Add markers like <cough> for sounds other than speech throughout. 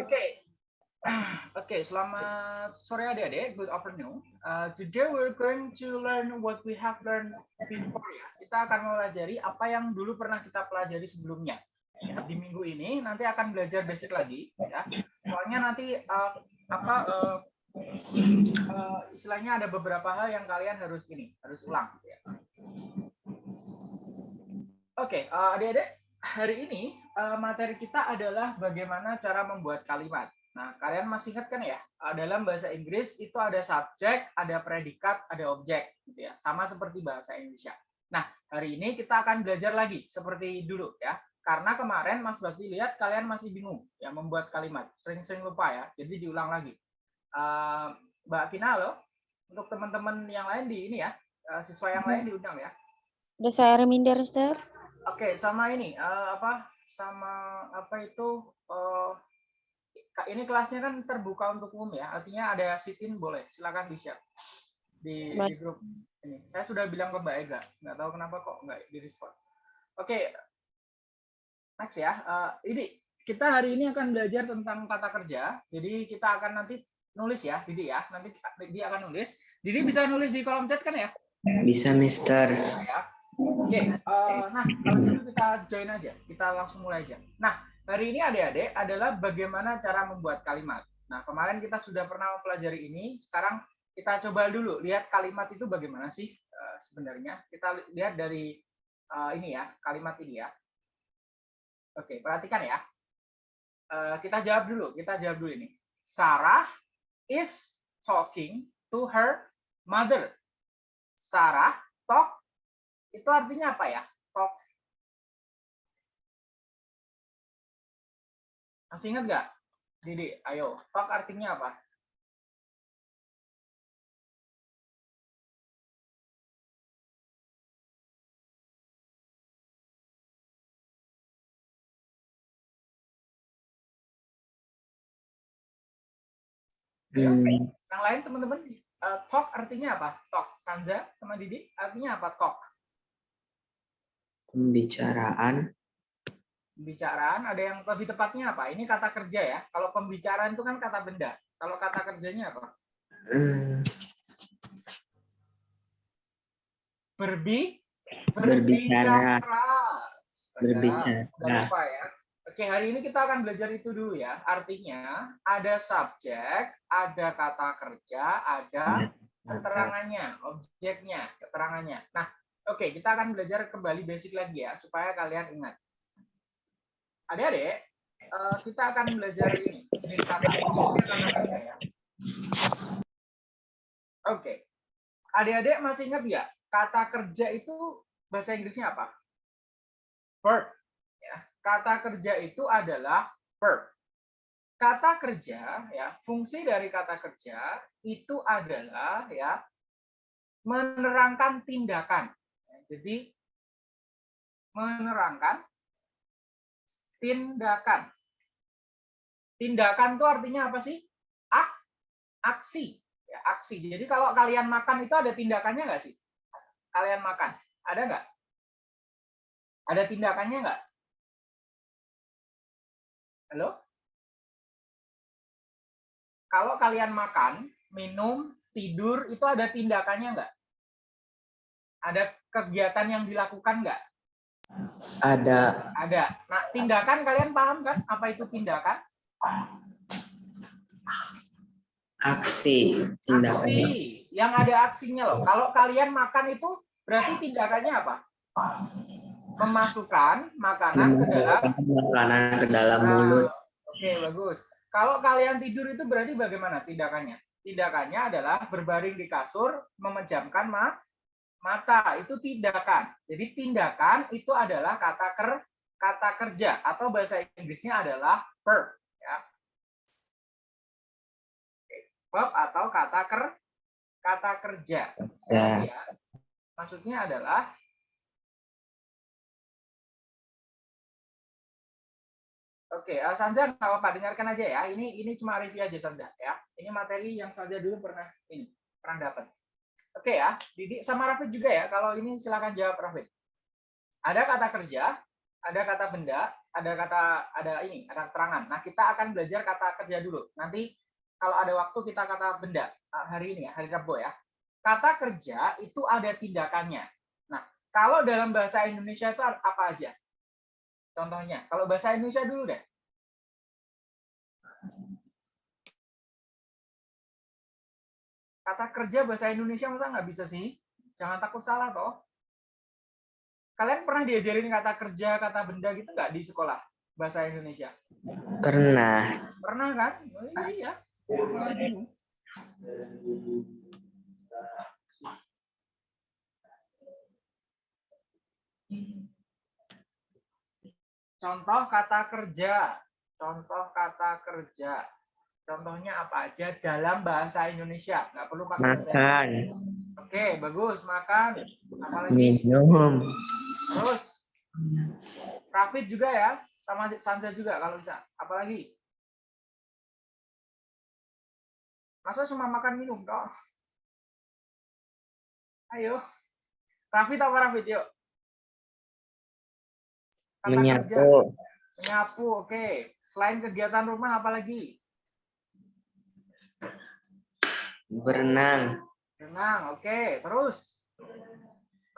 Okay. Okay, selamat sore adik-adik. Good afternoon. Uh, today we're going to learn what we have learned before ya. Kita akan mempelajari apa yang dulu pernah kita pelajari sebelumnya. Ya, di minggu ini nanti akan belajar basic lagi ya. Soalnya nanti uh, apa uh, uh, istilahnya ada beberapa hal yang kalian harus ini, harus ulang ya. Oke, okay, uh, adik-adik, hari ini uh, materi kita adalah bagaimana cara membuat kalimat. Nah, kalian masih ingat kan ya, dalam bahasa Inggris itu ada subjek, ada predikat, ada objek, gitu ya. Sama seperti bahasa Indonesia. Nah, hari ini kita akan belajar lagi seperti dulu ya. Karena kemarin Mas Bakti lihat kalian masih bingung ya membuat kalimat, sering-sering lupa ya. Jadi diulang lagi. Uh, Mbak Kina loh, untuk teman-teman yang lain di ini ya, uh, siswa yang lain diundang ya. Udah saya reminder, Mister. Oke, sama ini uh, apa? Sama apa itu? Uh, ini kelasnya kan terbuka untuk umum ya, artinya ada sit-in boleh, silakan di-share di, di grup ini. Saya sudah bilang ke Mbak Ega, nggak tahu kenapa kok nggak di respon. Oke, next ya. Uh, ini kita hari ini akan belajar tentang kata kerja. Jadi kita akan nanti nulis ya, Didi ya. Nanti Didi akan nulis. Didi bisa nulis di kolom chat kan ya? Bisa, Mister. Ya. Oke, uh, nah kalau gitu kita join aja, kita langsung mulai aja. Nah, Hari ini adik-adik adalah bagaimana cara membuat kalimat. Nah, kemarin kita sudah pernah mempelajari ini, sekarang kita coba dulu lihat kalimat itu bagaimana sih uh, sebenarnya. Kita lihat dari uh, ini ya, kalimat ini ya. Oke, perhatikan ya. Uh, kita jawab dulu, kita jawab dulu ini. Sarah is talking to her mother. Sarah talk itu artinya apa ya? Talk Masih ingat nggak? Didi, ayo. Talk artinya apa? Hmm. Yang lain teman-teman, uh, talk artinya apa? Talk. Sanja sama Didi artinya apa? Talk. Pembicaraan pembicaraan ada yang lebih tepatnya apa? Ini kata kerja ya. Kalau pembicaraan itu kan kata benda. Kalau kata kerjanya apa? Hmm. Berbi berbicara. Berbicara. Berbicara. ya. Oke, hari ini kita akan belajar itu dulu ya. Artinya ada subjek, ada kata kerja, ada keterangannya, objeknya, keterangannya. Nah, oke, kita akan belajar kembali basic lagi ya supaya kalian ingat adik-adik, uh, kita akan belajar ini jenis ya. Oke, adik-adik masih ingat ya kata kerja itu bahasa Inggrisnya apa? Verb. Ya, kata kerja itu adalah verb. Kata kerja, ya, fungsi dari kata kerja itu adalah ya menerangkan tindakan. Jadi menerangkan tindakan. Tindakan itu artinya apa sih? Ak, aksi. Ya, aksi. Jadi kalau kalian makan itu ada tindakannya nggak sih? Kalian makan. Ada nggak? Ada tindakannya nggak? Halo? Kalau kalian makan, minum, tidur, itu ada tindakannya nggak? Ada kegiatan yang dilakukan nggak? Ada. Ada. Nah, tindakan kalian paham kan? Apa itu tindakan? Aksi. Tindakan. Aksi. Yang ada aksinya loh. Kalau kalian makan itu berarti tindakannya apa? Memasukkan makanan ke dalam makanan ke dalam mulut. Oke, bagus. Kalau kalian tidur itu berarti bagaimana tindakannya? Tindakannya adalah berbaring di kasur, memejamkan ma mata itu tindakan. Jadi tindakan itu adalah kata ker kata kerja atau bahasa Inggrisnya adalah verb ya. Verb atau kata ker kata kerja. Ya. ya. Maksudnya adalah Oke, uh, Sanja nggak apa-apa, dengarkan aja ya. Ini ini cuma review aja Sanja ya. Ini materi yang saja dulu pernah ini pernah dapat. Oke ya, Didi sama Rafid juga ya. Kalau ini silakan jawab Rafid. Ada kata kerja, ada kata benda, ada kata ada ini, ada keterangan. Nah, kita akan belajar kata kerja dulu. Nanti kalau ada waktu kita kata benda ah, hari ini ya, hari Rabu ya. Kata kerja itu ada tindakannya. Nah, kalau dalam bahasa Indonesia itu apa aja? Contohnya, kalau bahasa Indonesia dulu deh. Kata kerja bahasa Indonesia masa nggak bisa sih? Jangan takut salah toh. Kalian pernah diajarin kata kerja, kata benda gitu nggak di sekolah bahasa Indonesia? Pernah. Pernah kan? Oh, iya. Contoh kata kerja. Contoh kata kerja. Contohnya apa aja dalam bahasa Indonesia? Nggak perlu pakai Makan. Oke, bagus. Makan. Apalagi? Minum. Terus. Rafid juga ya. Sama Sanza juga kalau bisa. Apalagi? Masa cuma makan minum toh? Ayo. Rafid apa Rafid? Yuk. Kata kerja. Menyapu. Menyapu, oke. Selain kegiatan rumah, apa lagi? Berenang. Renang, oke. Terus,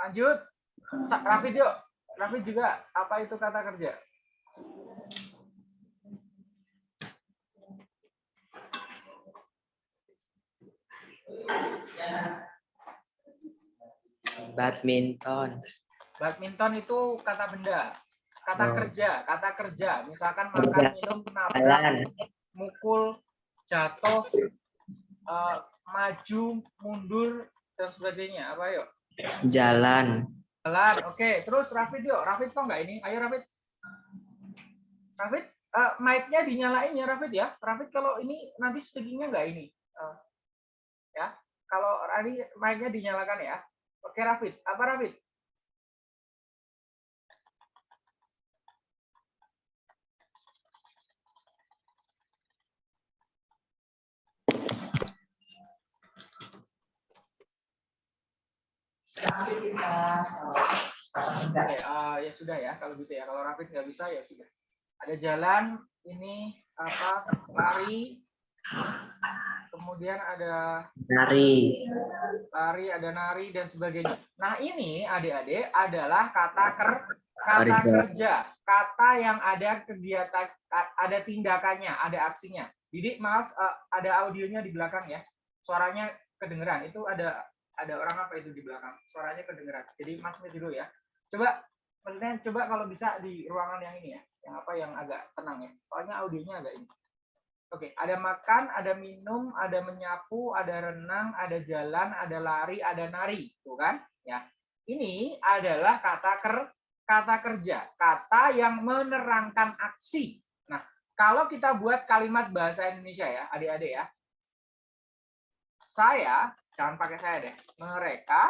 lanjut. Rafid yuk. Rafid juga, apa itu kata kerja? Badminton. Badminton itu kata benda. Kata Oh. kerja, kata kerja. Misalkan makan, minum, nabrak, mukul, jatuh, eh, maju, mundur, dan sebagainya. Apa yuk? Jalan. Jalan, oke. Terus Rafid yuk. Rafid kok nggak ini? Ayo Rafid. Rafid, eh, mic-nya dinyalain ya Rafid ya. Rafid kalau ini nanti speaking-nya nggak ini. Eh, ya. Kalau tadi mic-nya dinyalakan ya. Oke Rafid. Apa Rafid? Oke, eh, ya sudah ya kalau gitu ya. Kalau Rafid nggak bisa ya sudah. Ada jalan, ini apa? Lari. Kemudian ada Nari. lari, ada nari dan sebagainya. Nah, ini adik-adik adalah kata ker kata Kerja. kerja, kata yang ada kegiatan ada tindakannya, ada aksinya. Jadi maaf eh, ada audionya di belakang ya. Suaranya kedengeran. Itu ada ada orang apa itu di belakang? Suaranya kedengeran. Jadi Mas mute dulu ya. Coba maksudnya coba kalau bisa di ruangan yang ini ya, yang apa yang agak tenang ya. Soalnya audionya agak ini. Oke, ada makan, ada minum, ada menyapu, ada renang, ada jalan, ada lari, ada nari, tuh kan? Ya. Ini adalah kata ker kata kerja, kata yang menerangkan aksi. Nah, kalau kita buat kalimat bahasa Indonesia ya, adik-adik ya. Saya, jangan pakai saya deh. Mereka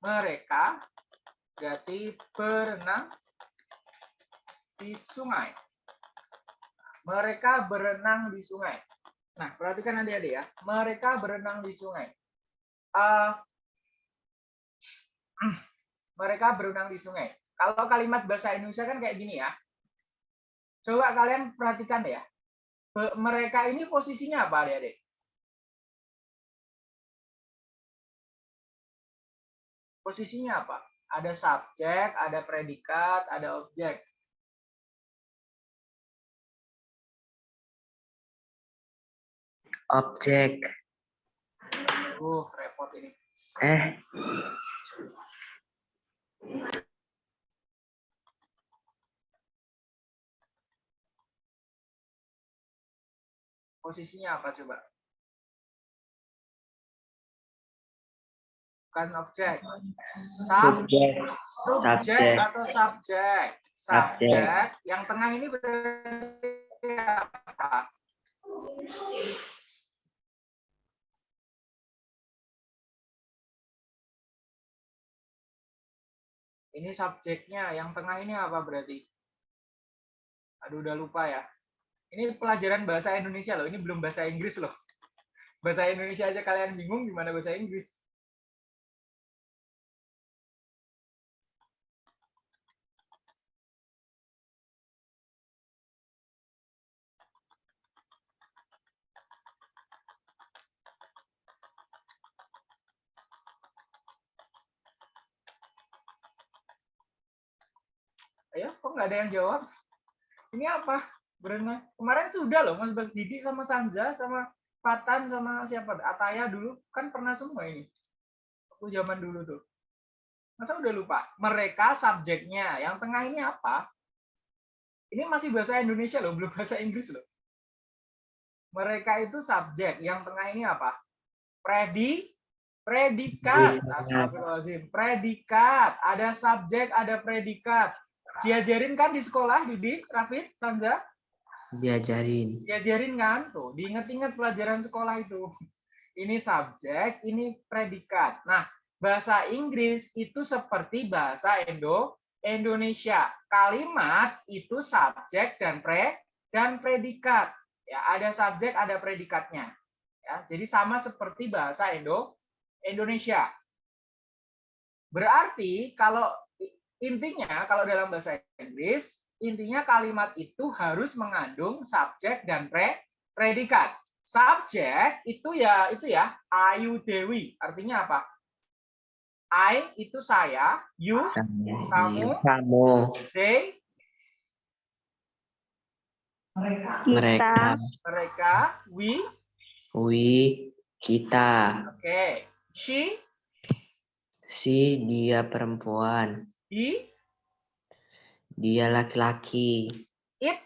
mereka berarti berenang di sungai. Mereka berenang di sungai. Nah, perhatikan adik-adik ya. Mereka berenang di sungai. Eh, <clears throat> mereka berenang di sungai. Kalau kalimat bahasa Indonesia kan kayak gini ya. Coba kalian perhatikan ya. Mereka ini posisinya apa adik-adik? Posisinya apa? Ada subjek, ada predikat, ada objek. Objek. Uh, repot ini. Eh, Posisinya apa coba? Bukan objek. Sub, subjek. subjek atau subjek. Subjek. Subjek. Yang tengah ini berarti apa? Ini subjeknya. Yang tengah ini apa berarti? Aduh, udah lupa ya. Ini pelajaran bahasa Indonesia loh. Ini belum bahasa Inggris loh. Bahasa Indonesia aja kalian bingung gimana bahasa Inggris. Ayo, kok nggak ada yang jawab? Ini apa? Berenang. Kemarin sudah loh, Mas Bang Didi sama Sanja, sama Fatan, sama siapa? Ataya dulu. Kan pernah semua ini. Aku zaman dulu tuh. Masa udah lupa? Mereka subjeknya. Yang tengah ini apa? Ini masih bahasa Indonesia loh, belum bahasa Inggris loh. Mereka itu subjek. Yang tengah ini apa? Predi, predikat. Predikat. Astagfirullahaladzim. Predikat. Ada subjek, ada predikat. Diajarin kan di sekolah, Didi, Rafid, Sanja? Diajarin. Diajarin kan? Tuh, diinget-inget pelajaran sekolah itu. <laughs> Ini subjek, ini predikat. Nah, bahasa Inggris itu seperti bahasa Indo Indonesia. Kalimat itu subjek dan pre dan predikat. Ya, ada subjek, ada predikatnya. Ya, jadi sama seperti bahasa Indo Indonesia. Berarti kalau intinya kalau dalam bahasa Inggris, intinya kalimat itu harus mengandung subjek dan pre predikat. Subjek itu ya itu ya Ayu Dewi. Artinya apa? I itu saya, you, Saya. Kamu. Kamu. they, Mereka. mereka, we, We. Kita. oke, she, Si. Dia perempuan. He, Dia laki-laki. it,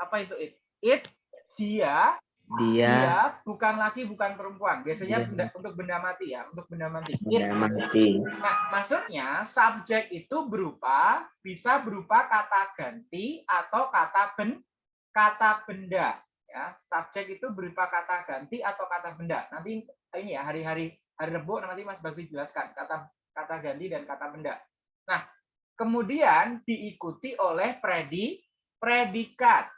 apa itu it? It, dia, Dia. dia bukan laki, bukan perempuan. Biasanya Iya. benda, untuk benda mati ya, untuk benda mati. It. Benda mati. Nah, maksudnya subjek itu berupa bisa berupa kata ganti atau kata ben kata benda ya. Subjek itu berupa kata ganti atau kata benda. Nanti ini ya hari-hari hari Rebo nanti Mas Babi jelaskan kata kata ganti dan kata benda. Nah, kemudian diikuti oleh predi predikat.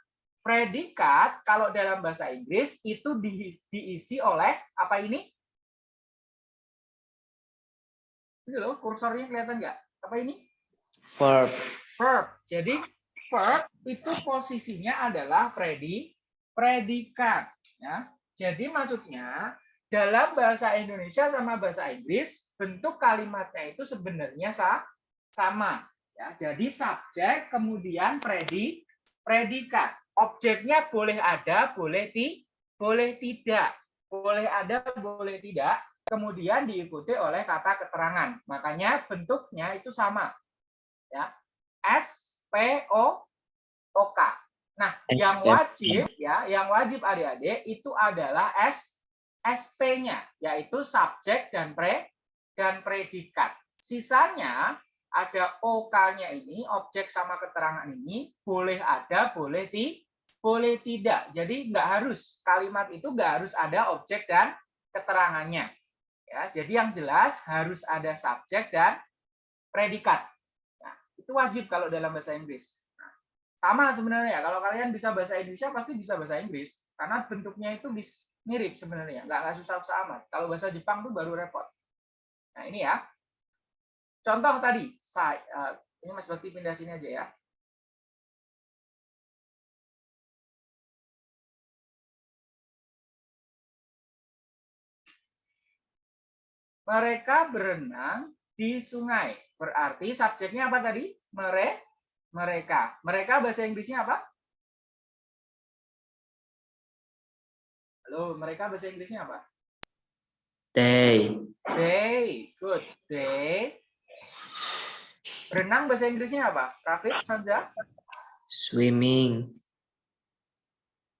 Predikat kalau dalam bahasa Inggris itu di- diisi oleh apa ini? Ini loh, kursornya kelihatan nggak? Apa ini? Verb. Verb. Jadi verb itu posisinya adalah predi, predikat. Ya. Jadi maksudnya dalam bahasa Indonesia sama bahasa Inggris bentuk kalimatnya itu sebenarnya sa- sama. Ya. Jadi subjek kemudian predi, predikat. Objeknya boleh ada, boleh ti, boleh tidak, boleh ada, boleh tidak. Kemudian diikuti oleh kata keterangan. Makanya bentuknya itu sama. Ya. S P O O K. Nah, yang wajib ya, yang wajib adik-adik itu adalah S SP-nya, yaitu subjek dan pre dan predikat. Sisanya ada OK-nya ini, objek sama keterangan ini boleh ada, boleh ti, boleh tidak. Jadi nggak harus kalimat itu nggak harus ada objek dan keterangannya. Ya, jadi yang jelas harus ada subjek dan predikat. Nah, itu wajib kalau dalam bahasa Inggris. Nah, sama sebenarnya kalau kalian bisa bahasa Indonesia pasti bisa bahasa Inggris karena bentuknya itu mirip sebenarnya, nggak nggak susah-susah amat. Kalau bahasa Jepang tuh baru repot. Nah ini ya, contoh tadi, saya eh, ini Mas Bakti pindah sini aja ya. Mereka berenang di sungai. Berarti subjeknya apa tadi? Mere, mereka. Mereka bahasa Inggrisnya apa? Halo, mereka bahasa Inggrisnya apa? They. They. Good. They. Renang bahasa Inggrisnya apa? Rafid, Sanja? Swimming.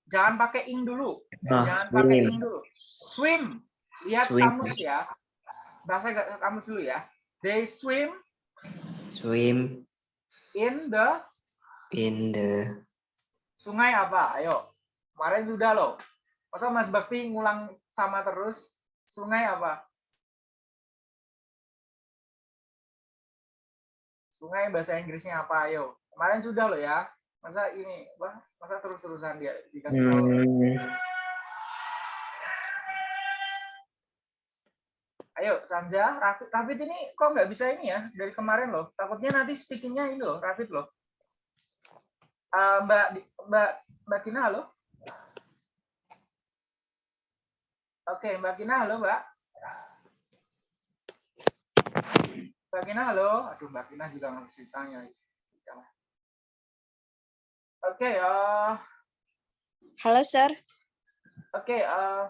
Jangan pakai ing dulu. Ah, Jangan pakai swim. ing dulu. Swim. Lihat Swim. kamus ya. Bahasa kamus dulu ya. They swim Swim in the in the sungai apa? Ayo. Kemarin sudah loh. Masa Mas Bakti ngulang sama terus? Sungai apa? Sungai bahasa Inggrisnya apa? Ayo. Kemarin sudah loh ya. Masa ini, apa? Masa terus-terusan dia dikasih tahu? hmm, Ayo, Sanja, Rafid, Rafid ini kok nggak bisa ini ya dari kemarin loh. Takutnya nanti speakingnya ini loh, Rafid loh. Eh, Mbak Mbak Mbak Kina halo. Oke, Mbak Kina halo Mbak. Mbak Kina, halo. Aduh, Mbak Kina juga harus ditanya. Jangan. Oke, eh, Halo, Sir. oke. eh,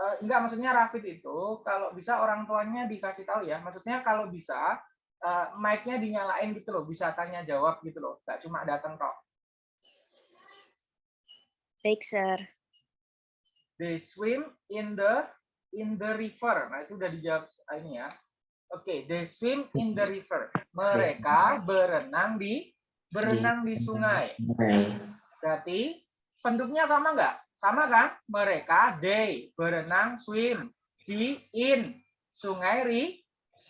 eh, enggak, maksudnya Rafid itu kalau bisa orang tuanya dikasih tahu ya. Maksudnya kalau bisa eh, mic-nya dinyalain gitu loh, bisa tanya jawab gitu loh. Enggak cuma datang kok. Baik, Sir. They swim in the in the river. Nah, itu udah dijawab ah, ini ya. Oke, they swim in the river. Mereka berenang di berenang di sungai. Berarti bentuknya sama nggak? Sama kan? Mereka they berenang swim di in sungai ri,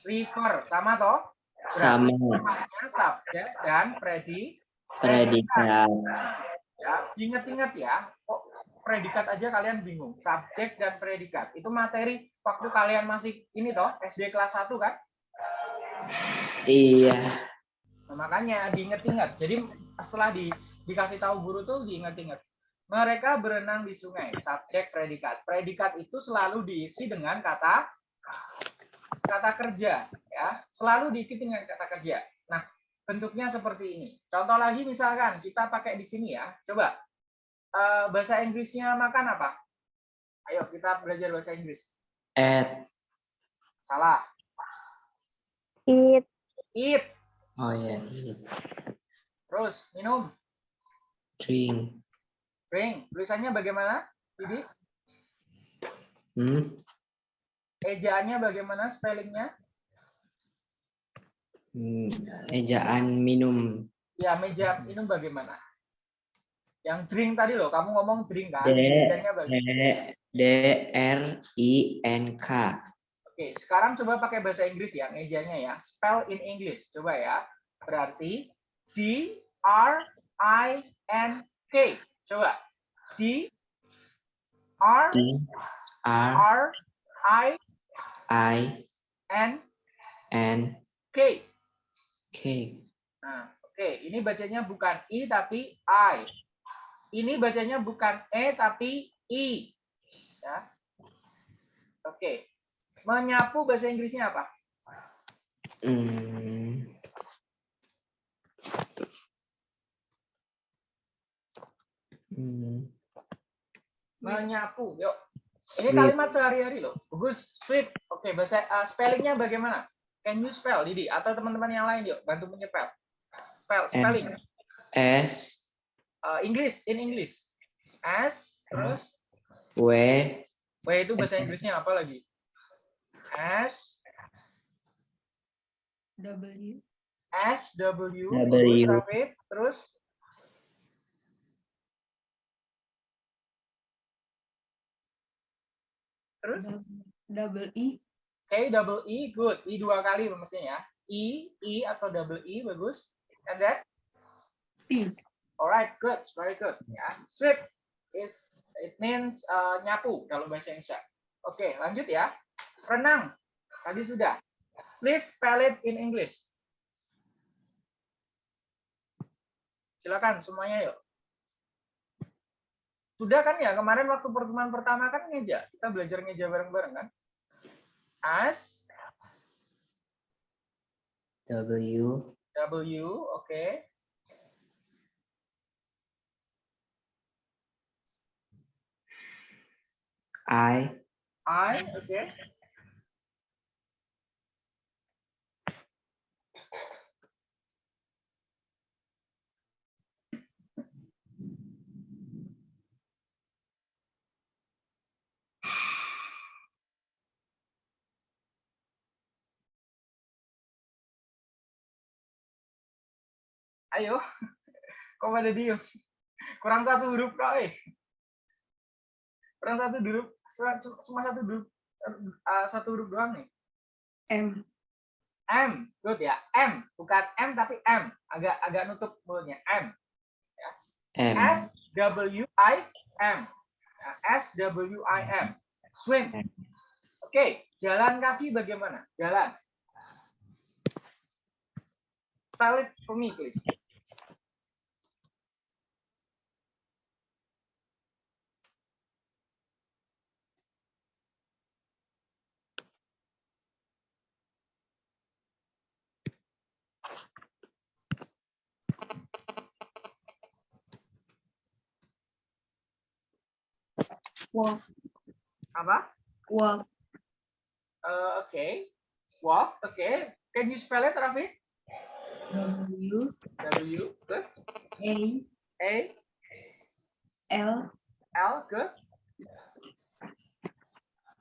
river sama toh? Sama. Namanya subjek dan predi Predikat. ya inget-inget ya kok predikat aja kalian bingung. Subjek dan predikat. Itu materi waktu kalian masih ini toh SD kelas 1 kan? Iya. Nah, makanya diinget-inget. Jadi setelah di, dikasih tahu guru tuh diinget-inget. Mereka berenang di sungai. Subjek predikat. Predikat itu selalu diisi dengan kata kata kerja ya. Selalu diikuti dengan kata kerja. Nah bentuknya seperti ini. Contoh lagi misalkan kita pakai di sini ya. Coba Eh, bahasa Inggrisnya makan apa ayo kita belajar bahasa Inggris At. salah Eat. eat Oh ya. Eat. terus minum Drink. drink tulisannya bagaimana jadi Hmm. ejaannya bagaimana spellingnya Hmm, Ejaan minum. ya meja minum bagaimana yang drink tadi loh kamu ngomong drink kan D. D. bagaimana D. R. I. N. K. Oke, sekarang coba pakai bahasa Inggris ya, ejanya ya. Spell in English. Coba ya. Berarti D R I N K. Coba. D R D. R. R I I. N N. K. K. Nah, oke, ini bacanya bukan I tapi I. Ini bacanya bukan E tapi I. Ya. Oke. Menyapu bahasa Inggrisnya apa? Hmm. Hmm. Menyapu. Yuk. Ini kalimat sehari-hari loh. Bagus, sweep. Oke, bahasa uh, spellingnya bagaimana? Can you spell, Didi? Atau teman-teman yang lain yuk, bantu menyepel. Spell, spelling. S. Uh, English, in English. S, terus W. W itu bahasa Inggrisnya apa lagi? S, W. S, W, W. terus terus terus Double E. K double E, good. I dua kali mestinya ya. E, E atau double E, bagus. And then P. Alright, good, very good. Ya, sweep is it means uh, nyapu kalau bahasa Indonesia. Oke, lanjut ya. Renang. Tadi sudah. Please spell it in English. Silakan semuanya yuk. Sudah kan ya kemarin waktu pertemuan pertama kan ngeja. Kita belajar ngeja bareng-bareng kan? As W. W, oke. I. I, oke. Ayo, <laughs> kok pada diem? Kurang satu huruf kok, eh. Kurang satu huruf, cuma satu huruf, eh, satu huruf doang nih. M. M, good ya. M, bukan M tapi M. Agak agak nutup mulutnya. M. M. S W I M. Ya, S W I M. Swim. Oke, jalan kaki bagaimana? Jalan. Spell it for me, please. Walk, Apa? walk, Uh, Oke. Walk. Oke. Can you spell it, Raffi? W, W. Good. A, A. L, L. Good.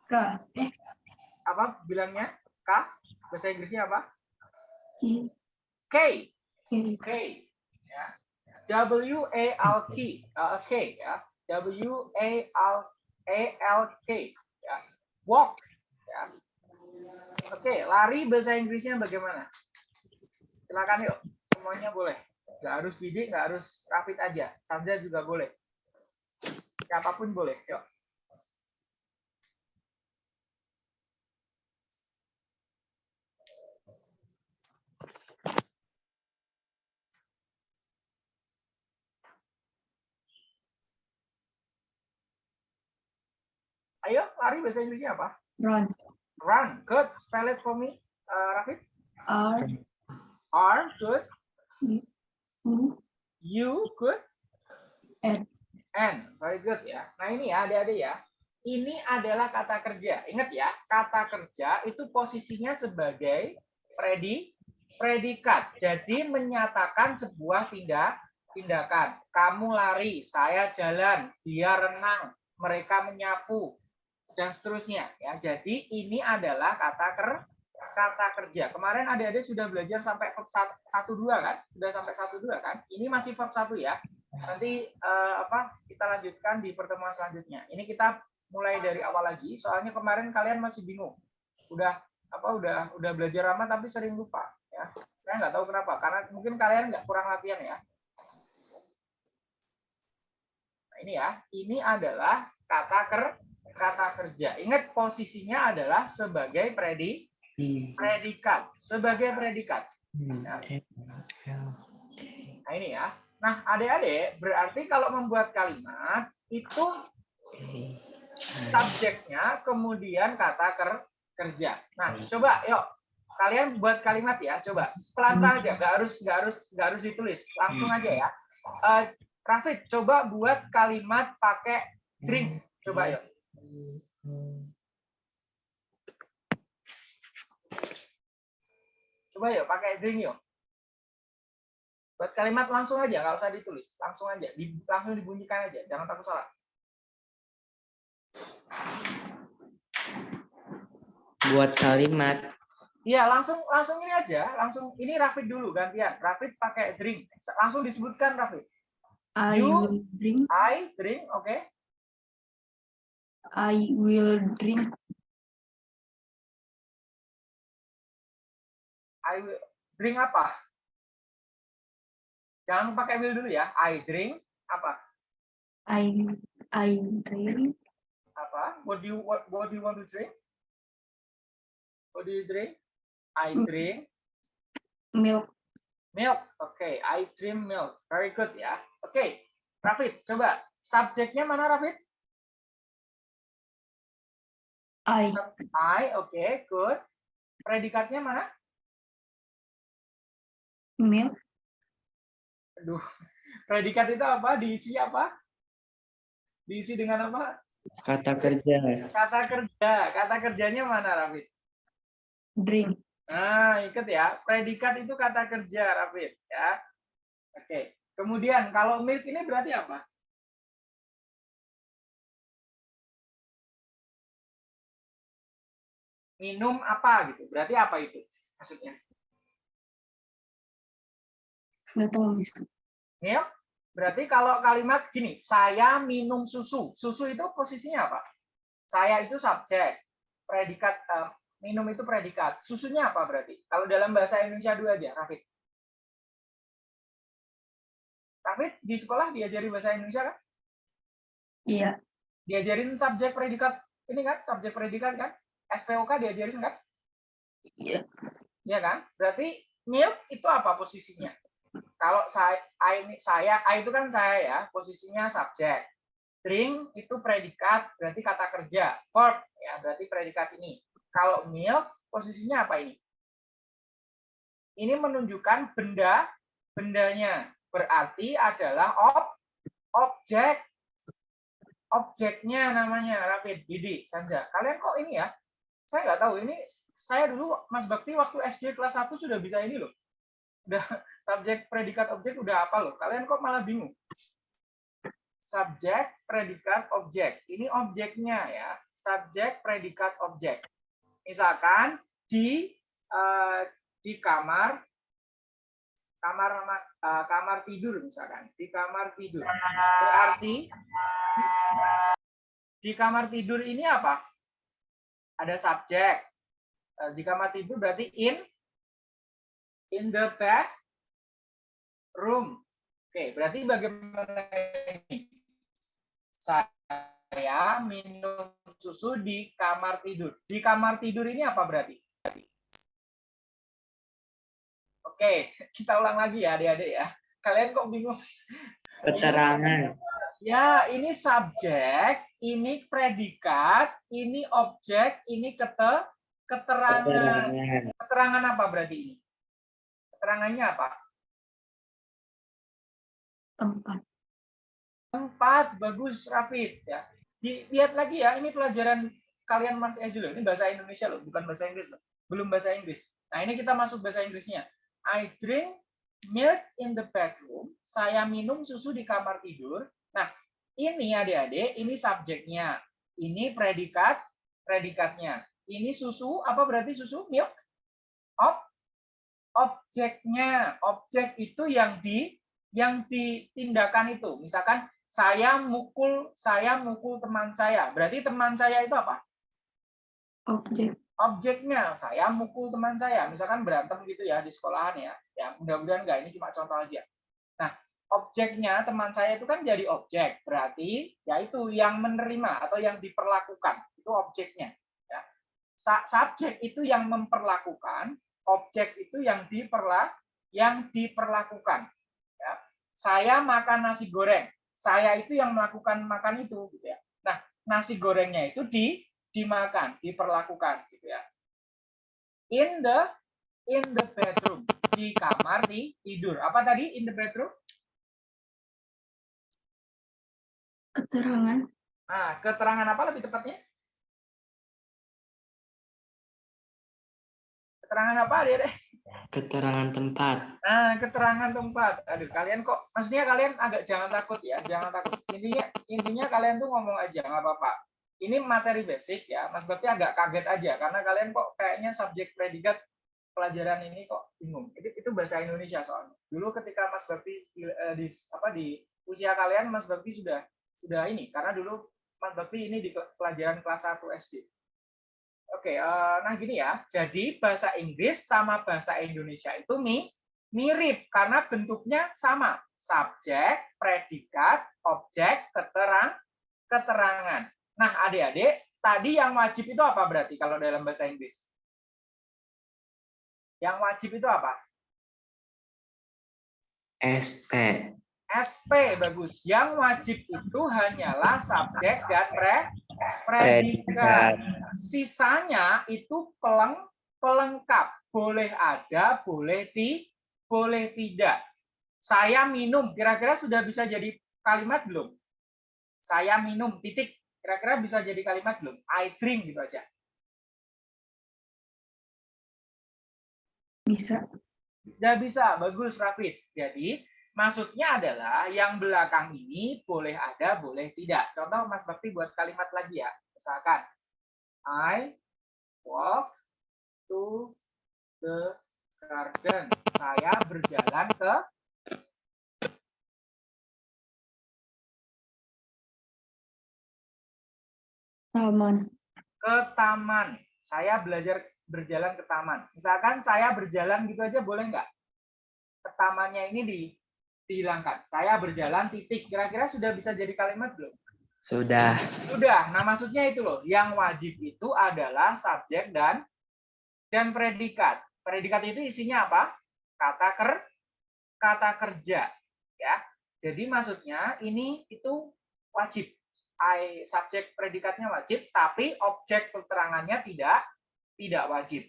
K, eh, Apa bilangnya? K. Bahasa Inggrisnya apa? K. K, K. Ya. W A L K. Uh, K. Ya. W A L A L K. Ya. Walk. Ya. Oke, lari bahasa Inggrisnya bagaimana? Silakan yuk. Semuanya boleh. Nggak harus didik, nggak harus rapid aja. Sanja juga boleh. Siapa pun boleh. Yuk. Ayo, lari bahasa Inggrisnya apa? run, Run. Good. Spell it for me, uh, Rafid. R, R. Good. U, U. Good. N. N. Very good ya. Nah ini ya adik-adik ya. Ini adalah kata kerja. Ingat ya, kata kerja itu posisinya sebagai predi, predikat. Jadi menyatakan sebuah tindak tindakan. Kamu lari, saya jalan, dia renang, mereka menyapu, dan seterusnya. Ya, jadi ini adalah kata ker, kata kerja. Kemarin adik-adik sudah belajar sampai verb satu dua kan? Sudah sampai satu dua kan? Ini masih verb satu ya. Nanti eh, apa? Kita lanjutkan di pertemuan selanjutnya. Ini kita mulai dari awal lagi. Soalnya kemarin kalian masih bingung. Udah apa? Udah udah belajar lama tapi sering lupa. Ya, saya nggak tahu kenapa. Karena mungkin kalian nggak kurang latihan ya. Nah, ini ya. Ini adalah kata ker kata kerja. Ingat posisinya adalah sebagai predi predikat. Sebagai predikat. M. N, L, K. Nah, ini ya. Nah, adik-adik, berarti kalau membuat kalimat itu subjeknya kemudian kata ker kerja. Nah, coba yuk kalian buat kalimat ya, coba pelan-pelan aja, nggak harus nggak harus nggak harus ditulis, langsung aja ya. Eh, Rafid, coba buat kalimat pakai drink, coba yuk. Coba yuk pakai drink yuk. Buat kalimat langsung aja, nggak usah ditulis, langsung aja, di, langsung dibunyikan aja, jangan takut salah. Buat kalimat Iya, langsung langsung ini aja, langsung ini Rafid dulu gantian. Rafid pakai drink. Langsung disebutkan Rafid. I You- drink, I drink, oke. I will drink, I will drink apa? Jangan pakai will dulu ya. I drink apa? I, I drink, Apa? What do you what, what do you want to drink? What do you drink? I drink milk, milk. Oke, I drink milk. Very good ya. Oke, Rafid, coba subjeknya mana Rafid? I, I, oke, good. Predikatnya mana? milk, Aduh, predikat itu apa? Diisi apa? Diisi dengan apa? kata kerja Kata kerja. Kata kerjanya mana, Rafid? drink, Nah, ikut ya. Predikat itu kata kerja, Rafid. Ya. Oke. Kemudian, kalau milk ini berarti apa? Minum apa gitu. Berarti apa itu maksudnya? nggak tahu. Berarti kalau kalimat gini, saya minum susu. Susu itu posisinya apa? Saya itu subjek. Predikat eh, minum itu predikat. Susunya apa berarti? Kalau dalam bahasa Indonesia dua aja, Rafid. Rafid di sekolah diajari bahasa Indonesia kan? Iya, Diajarin subjek predikat ini kan, subjek predikat kan? SPOK diajarin kan? iya, Iya kan? Berarti milk itu apa posisinya? Kalau saya, I saya, I itu kan saya ya, posisinya subjek. Drink itu predikat, berarti kata kerja. Verb, ya berarti predikat ini. Kalau milk, posisinya apa ini? Ini menunjukkan benda, bendanya. Berarti adalah ob, objek. objeknya namanya rapid Didi Sanja kalian kok ini ya saya nggak tahu ini saya dulu Mas Bakti waktu SD kelas 1 sudah bisa ini loh. Udah <laughs> subjek predikat objek udah apa loh. Kalian kok malah bingung? Subjek predikat objek. Ini objeknya ya subjek predikat objek. Misalkan di eh, di kamar kamar eh, kamar tidur misalkan. Di kamar tidur. Berarti di kamar tidur ini apa ada subjek. Eh, di kamar tidur berarti in in the bed room. Oke berarti bagaimana ini? Saya minum susu di kamar tidur. Di kamar tidur ini apa berarti? Oke <laughs> kita ulang lagi ya adik-adik ya. Kalian kok bingung? Keterangan. Ya, ini subjek, ini predikat, ini objek, ini kete, keterangan. Keterangan. Keterangan apa berarti ini? Keterangannya apa? Tempat. Tempat, bagus, Rafid. Ya. Di- Lihat lagi ya, ini pelajaran kalian Mas Ezi loh. Ini bahasa Indonesia loh, bukan bahasa Inggris loh. Belum bahasa Inggris. Nah, ini kita masuk bahasa Inggrisnya. I drink milk in the bedroom. Saya minum susu di kamar tidur. Ini adik-adik, ini subjeknya. Ini predikat, predikatnya. Ini susu, apa berarti susu? Milk? Ob, objeknya. Objek itu yang di yang ditindakan itu. Misalkan saya mukul saya mukul teman saya. Berarti teman saya itu apa? Objek. Objeknya saya mukul teman saya. Misalkan berantem gitu ya di sekolahan ya. Ya mudah-mudahan enggak ini cuma contoh aja. Nah, objeknya teman saya itu kan jadi objek. Berarti yaitu yang menerima atau yang diperlakukan. Itu objeknya. Ya. Subjek itu yang memperlakukan, objek itu yang diperla yang diperlakukan. Ya. Saya makan nasi goreng. Saya itu yang melakukan makan itu gitu ya. Nah, nasi gorengnya itu di dimakan, diperlakukan gitu ya. In the in the bedroom, di kamar di tidur. Apa tadi in the bedroom? Keterangan. Nah, keterangan apa lebih tepatnya? Keterangan apa dia deh? Keterangan tempat. Nah, keterangan tempat. Aduh, kalian kok maksudnya kalian agak jangan takut ya, jangan takut. Intinya intinya kalian tuh ngomong aja nggak apa-apa. Ini materi basic ya, Mas Bakti agak kaget aja karena kalian kok kayaknya subjek predikat pelajaran ini kok bingung. Itu itu bahasa Indonesia soalnya. Dulu ketika Mas Bakti eh, di apa di usia kalian Mas Bakti sudah sudah ini karena dulu Mas Bakti ini di pelajaran kelas 1 SD. Oke, eh, nah gini ya. Jadi bahasa Inggris sama bahasa Indonesia itu mi mirip karena bentuknya sama. Subjek, predikat, objek, keterang, keterangan. Nah, adik-adik, tadi yang wajib itu apa berarti kalau dalam bahasa Inggris? Yang wajib itu apa? SP. SP bagus. Yang wajib itu hanyalah subjek dan pre predikat. Sisanya itu peleng pelengkap. Boleh ada, boleh ti, boleh tidak. Saya minum, kira-kira sudah bisa jadi kalimat belum? Saya minum, titik. Kira-kira bisa jadi kalimat belum? I drink gitu aja. Bisa. Udah bisa, bagus Rafid. Jadi maksudnya adalah yang belakang ini boleh ada, boleh tidak. Contoh Mas Bakti buat kalimat lagi ya. Misalkan, I walk to the garden. Saya berjalan ke Taman. ke taman. Saya belajar berjalan ke taman. Misalkan saya berjalan gitu aja boleh nggak? Ke tamannya ini di, dihilangkan. Saya berjalan titik. Kira-kira sudah bisa jadi kalimat belum? Sudah. Sudah. Nah, maksudnya itu loh. Yang wajib itu adalah subjek dan dan predikat. Predikat itu isinya apa? Kata ker kata kerja, ya. Jadi maksudnya ini itu wajib. I subjek predikatnya wajib, tapi objek keterangannya tidak tidak wajib.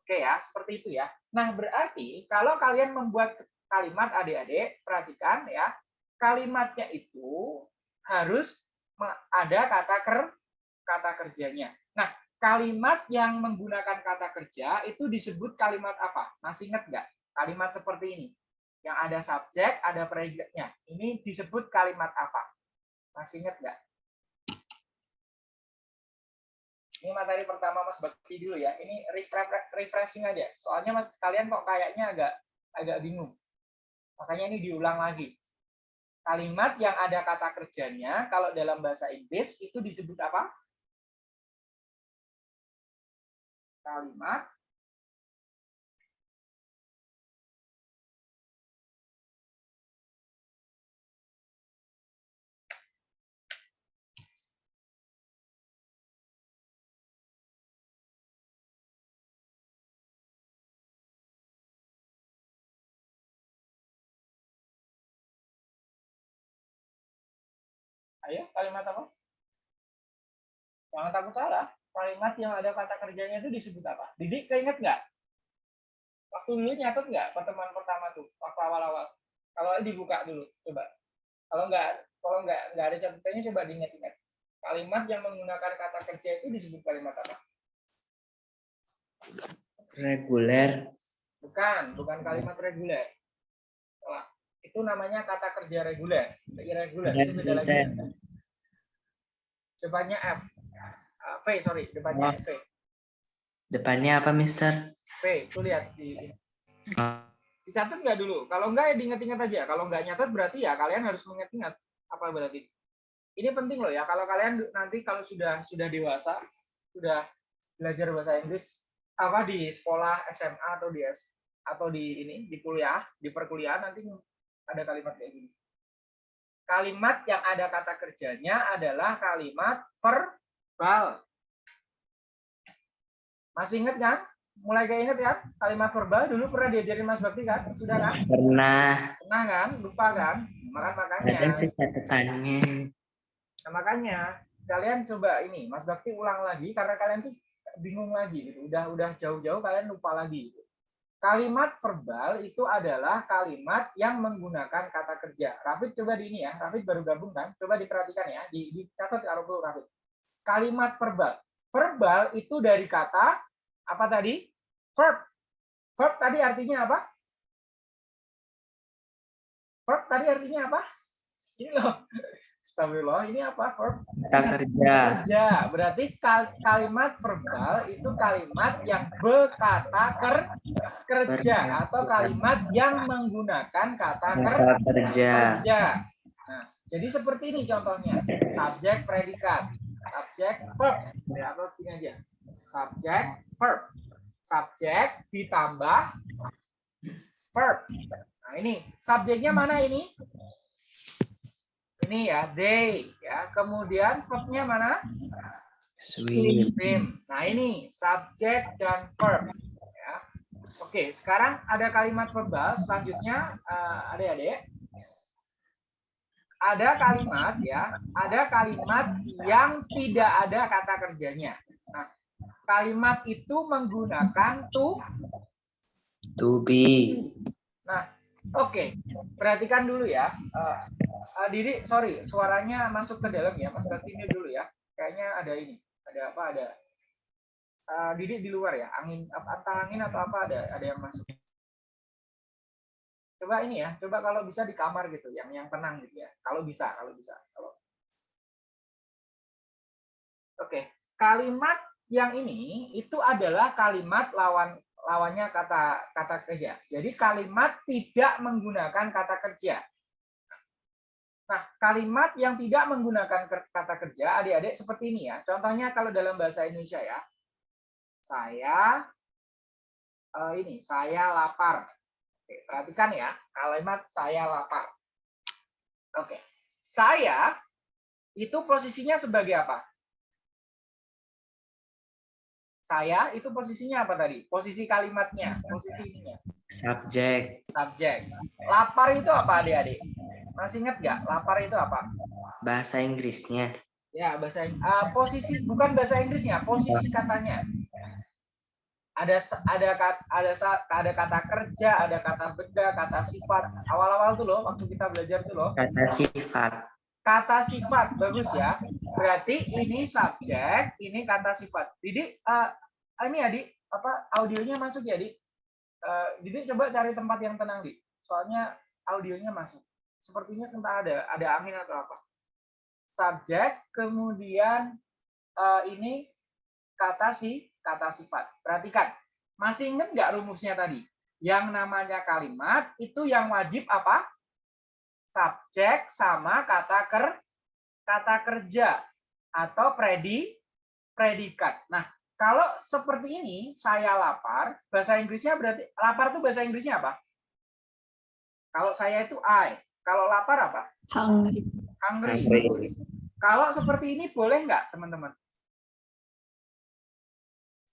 Oke ya, seperti itu ya. Nah, berarti kalau kalian membuat kalimat adik-adik, perhatikan ya, kalimatnya itu harus ada kata ker kata kerjanya. Nah, kalimat yang menggunakan kata kerja itu disebut kalimat apa? Masih ingat nggak? Kalimat seperti ini. Yang ada subjek, ada predikatnya. Ini disebut kalimat apa? Masih ingat nggak? Ini materi pertama Mas Bakti dulu ya. Ini refre- refreshing aja. Soalnya Mas kalian kok kayaknya agak agak bingung. Makanya ini diulang lagi. Kalimat yang ada kata kerjanya kalau dalam bahasa Inggris itu disebut apa? Kalimat Ayo, kalimat apa? Jangan takut salah. Kalimat yang ada kata kerjanya itu disebut apa? Didik keinget nggak? Waktu dulu nyatet nggak pertemuan pertama tuh, waktu awal-awal? Kalau dibuka dulu, coba. Kalau nggak, kalau nggak nggak ada catatannya, coba diingat-ingat. Kalimat yang menggunakan kata kerja itu disebut kalimat apa? Reguler. Bukan, bukan kalimat reguler. Itu namanya kata kerja reguler. Irregular itu beda lagi. Depannya F. Ah, V, sorry, depannya V. Depannya apa, Mister? V, tuh lihat di Oh, dicatat nggak dulu? Kalau nggak ya diingat-ingat aja. Kalau nggak nyatat berarti ya kalian harus mengingat-ingat apa berarti. Ini penting loh ya. Kalau kalian nanti kalau sudah sudah dewasa, sudah belajar bahasa Inggris apa di sekolah SMA atau di atau di ini di kuliah, di perkuliahan nanti ada kalimat kayak gini. Kalimat yang ada kata kerjanya adalah kalimat verbal. Masih ingat kan? Mulai kayak inget ya? Kalimat verbal dulu pernah diajarin Mas Bakti kan? Sudah kan? pernah. Pernah kan? Lupa kan? Maka makanya. Catatannya. Nah, makanya kalian coba ini Mas Bakti ulang lagi karena kalian tuh bingung lagi gitu. Udah udah jauh-jauh kalian lupa lagi gitu. Kalimat verbal itu adalah kalimat yang menggunakan kata kerja. Rafid coba di ini ya. Rafid baru gabung kan? Coba diperhatikan ya. Di, dicatat kalau perlu Rafid. Kalimat verbal. Verbal itu dari kata apa tadi? Verb. Verb tadi artinya apa? Verb tadi artinya apa? Ini loh. Astagfirullah, ini apa verb? Kata kerja. Kerja. Berarti kal- kalimat verbal itu kalimat yang berkata ker kerja atau kalimat yang menggunakan kata ker kerja. kerja. Nah, jadi seperti ini contohnya. Subjek, predikat. Subjek, verb. Ya, atau gini aja. Subjek, verb. Subjek ditambah verb. Nah, ini subjeknya mana ini? Ini ya, they. Ya, kemudian verbnya mana? Sweet. Swim. Nah, ini subjek dan verb. Ya. Oke, sekarang ada kalimat verbal. Selanjutnya, eh, adik-adik. Ada kalimat ya, ada kalimat yang tidak ada kata kerjanya. Nah, kalimat itu menggunakan to. To be. Nah, oke, perhatikan dulu ya. Eh, Didi, sorry, suaranya masuk ke dalam ya, Mas ini dulu ya. Kayaknya ada ini, ada apa? Ada Eh, Didi di luar ya, angin apa angin atau apa ada ada yang masuk. Coba ini ya, coba kalau bisa di kamar gitu, yang yang tenang gitu ya. Kalau bisa, kalau bisa. Kalau Oke, kalimat yang ini itu adalah kalimat lawan lawannya kata kata kerja. Jadi kalimat tidak menggunakan kata kerja. Nah, kalimat yang tidak menggunakan kata kerja, adik-adik seperti ini ya. Contohnya kalau dalam bahasa Indonesia ya, saya eh, ini saya lapar. Oke, perhatikan ya, kalimat saya lapar. Oke, saya itu posisinya sebagai apa? Saya itu posisinya apa tadi? Posisi kalimatnya, posisi ininya, Subjek. subjek. Lapar itu apa adik-adik? Masih ingat nggak? Lapar itu apa? Bahasa Inggrisnya. Ya, bahasa ah, posisi bukan bahasa Inggrisnya, posisi katanya. Ada ada ada ada kata kerja, ada kata benda, kata sifat. Awal-awal tuh loh waktu kita belajar tuh loh. Kata sifat. kata sifat bagus ya. Berarti ini subjek, ini kata sifat. Didi, uh, ini ya, Di, apa audionya masuk ya, Di? Uh, Didi coba cari tempat yang tenang, Di. Soalnya audionya masuk. Sepertinya entah ada ada angin atau apa. Subjek, kemudian uh, ini kata si kata sifat. Perhatikan, masih ingat nggak rumusnya tadi? Yang namanya kalimat itu yang wajib apa? subjek sama kata ker kata kerja atau predi predikat. Nah, kalau seperti ini saya lapar, bahasa Inggrisnya berarti lapar itu bahasa Inggrisnya apa? Kalau saya itu I. Kalau lapar apa? Hungry. Hungry. Hungry. Kalau seperti ini boleh nggak, teman-teman?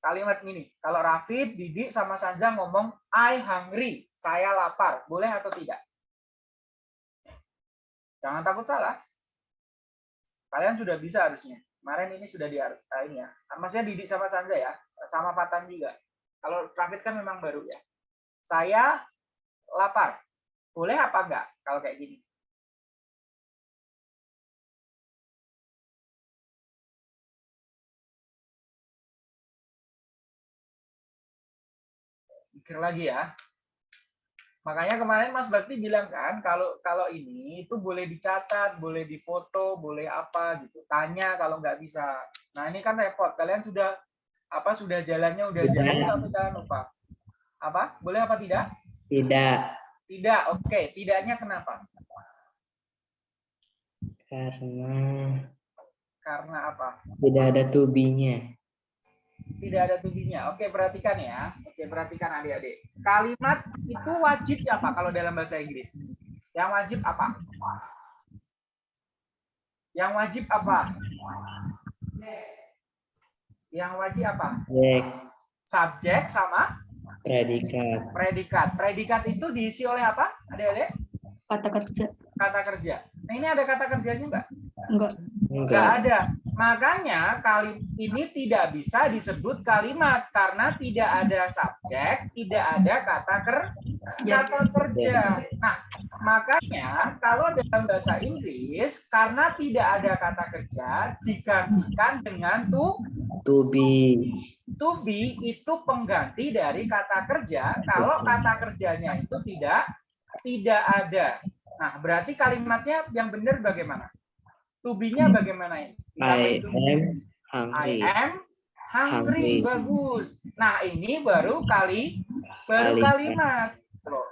Kalimat ini, kalau Rafid, Didi, sama Sanja ngomong I hungry, saya lapar, boleh atau tidak? Jangan takut salah. Kalian sudah bisa harusnya. Kemarin ini sudah di uh, ini ya. Maksudnya Didik sama Sanja ya, sama Patan juga. Kalau Rafid kan memang baru ya. Saya lapar. Boleh apa enggak kalau kayak gini? Mikir lagi ya. Makanya kemarin Mas Bakti bilang kan kalau kalau ini itu boleh dicatat, boleh difoto, boleh apa gitu. Tanya kalau nggak bisa. Nah ini kan repot. Kalian sudah apa sudah jalannya udah Tidak. jalan tapi jangan lupa. Apa? Boleh apa tidak? Tidak. Tidak. Oke. Tidaknya kenapa? Karena Karena apa? tidak ada tubinya. Tidak ada tubinya. Oke, perhatikan ya. Oke, perhatikan adik-adik. Kalimat itu wajib apa kalau dalam bahasa Inggris? Yang wajib apa? Yang wajib apa? Yang wajib apa? Subjek, Subjek sama predikat. predikat. Predikat itu diisi oleh apa? Adik-adik? Kata kerja. Kata kerja. Nah, ini ada kata kerjanya enggak? Enggak. Enggak ada. Makanya kali ini tidak bisa disebut kalimat karena tidak ada subjek, tidak ada kata ker kata kerja. Nah, makanya kalau dalam bahasa Inggris karena tidak ada kata kerja digantikan dengan to To be. to be itu pengganti dari kata kerja kalau kata kerjanya itu tidak tidak ada. Nah, berarti kalimatnya yang benar bagaimana? To be-nya bagaimana ini? I am I hungry. am hungry. Hungry. Bagus. Nah, ini baru kali baru Kalimat. Loh.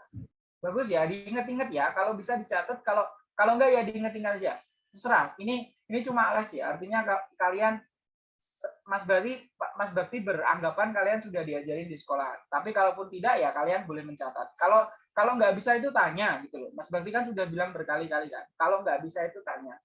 Bagus ya, diingat-ingat ya. Kalau bisa dicatat, kalau kalau enggak ya diingat-ingat aja. Terserah. Ini ini cuma les ya. Artinya ka- kalian Mas Bakti Mas Bakti beranggapan kalian sudah diajarin di sekolah. Tapi kalaupun tidak ya kalian boleh mencatat. Kalau kalau nggak bisa itu tanya gitu loh. Mas Bakti kan sudah bilang berkali-kali kan. Kalau nggak bisa itu tanya.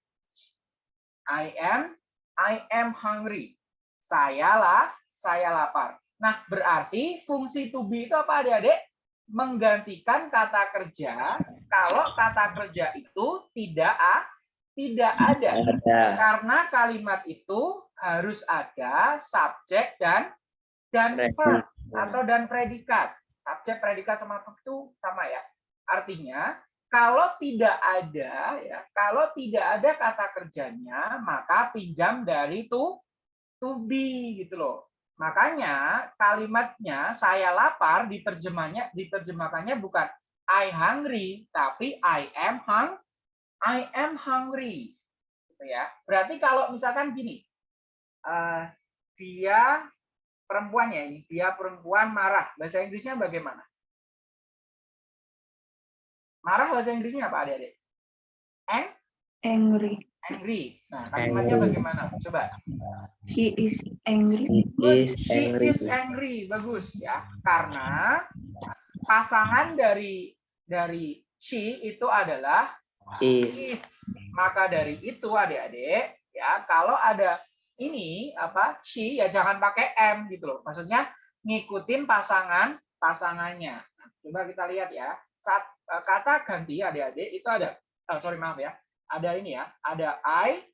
I am I am hungry. Saya lah, saya lapar. Nah, berarti fungsi to be itu apa adik-adik? Menggantikan kata kerja kalau kata kerja itu tidak a, tidak ada. Ada. Karena kalimat itu harus ada subjek dan dan verb atau dan predikat. Subjek, predikat sama verb itu sama ya. Artinya kalau tidak ada ya, kalau tidak ada kata kerjanya, maka pinjam dari to to be gitu loh. Makanya kalimatnya saya lapar diterjemahnya diterjemahkannya bukan I hungry tapi I am hung I am hungry. Gitu ya. Berarti kalau misalkan gini, eh, dia perempuan ya ini, dia perempuan marah. Bahasa Inggrisnya bagaimana? Marah bahasa Inggrisnya apa adik-adik? Ang Angry. angry. Nah, kalimatnya Angry. bagaimana? Coba. She is angry. Good. is She angry. is angry. Bagus ya. Karena pasangan dari dari she itu adalah Is. is. Maka dari itu adik-adik ya kalau ada ini apa she ya jangan pakai m gitu loh. Maksudnya ngikutin pasangan pasangannya. Nah, coba kita lihat ya. Saat eh, kata ganti adik-adik itu ada oh, sorry maaf ya. Ada ini ya. Ada I,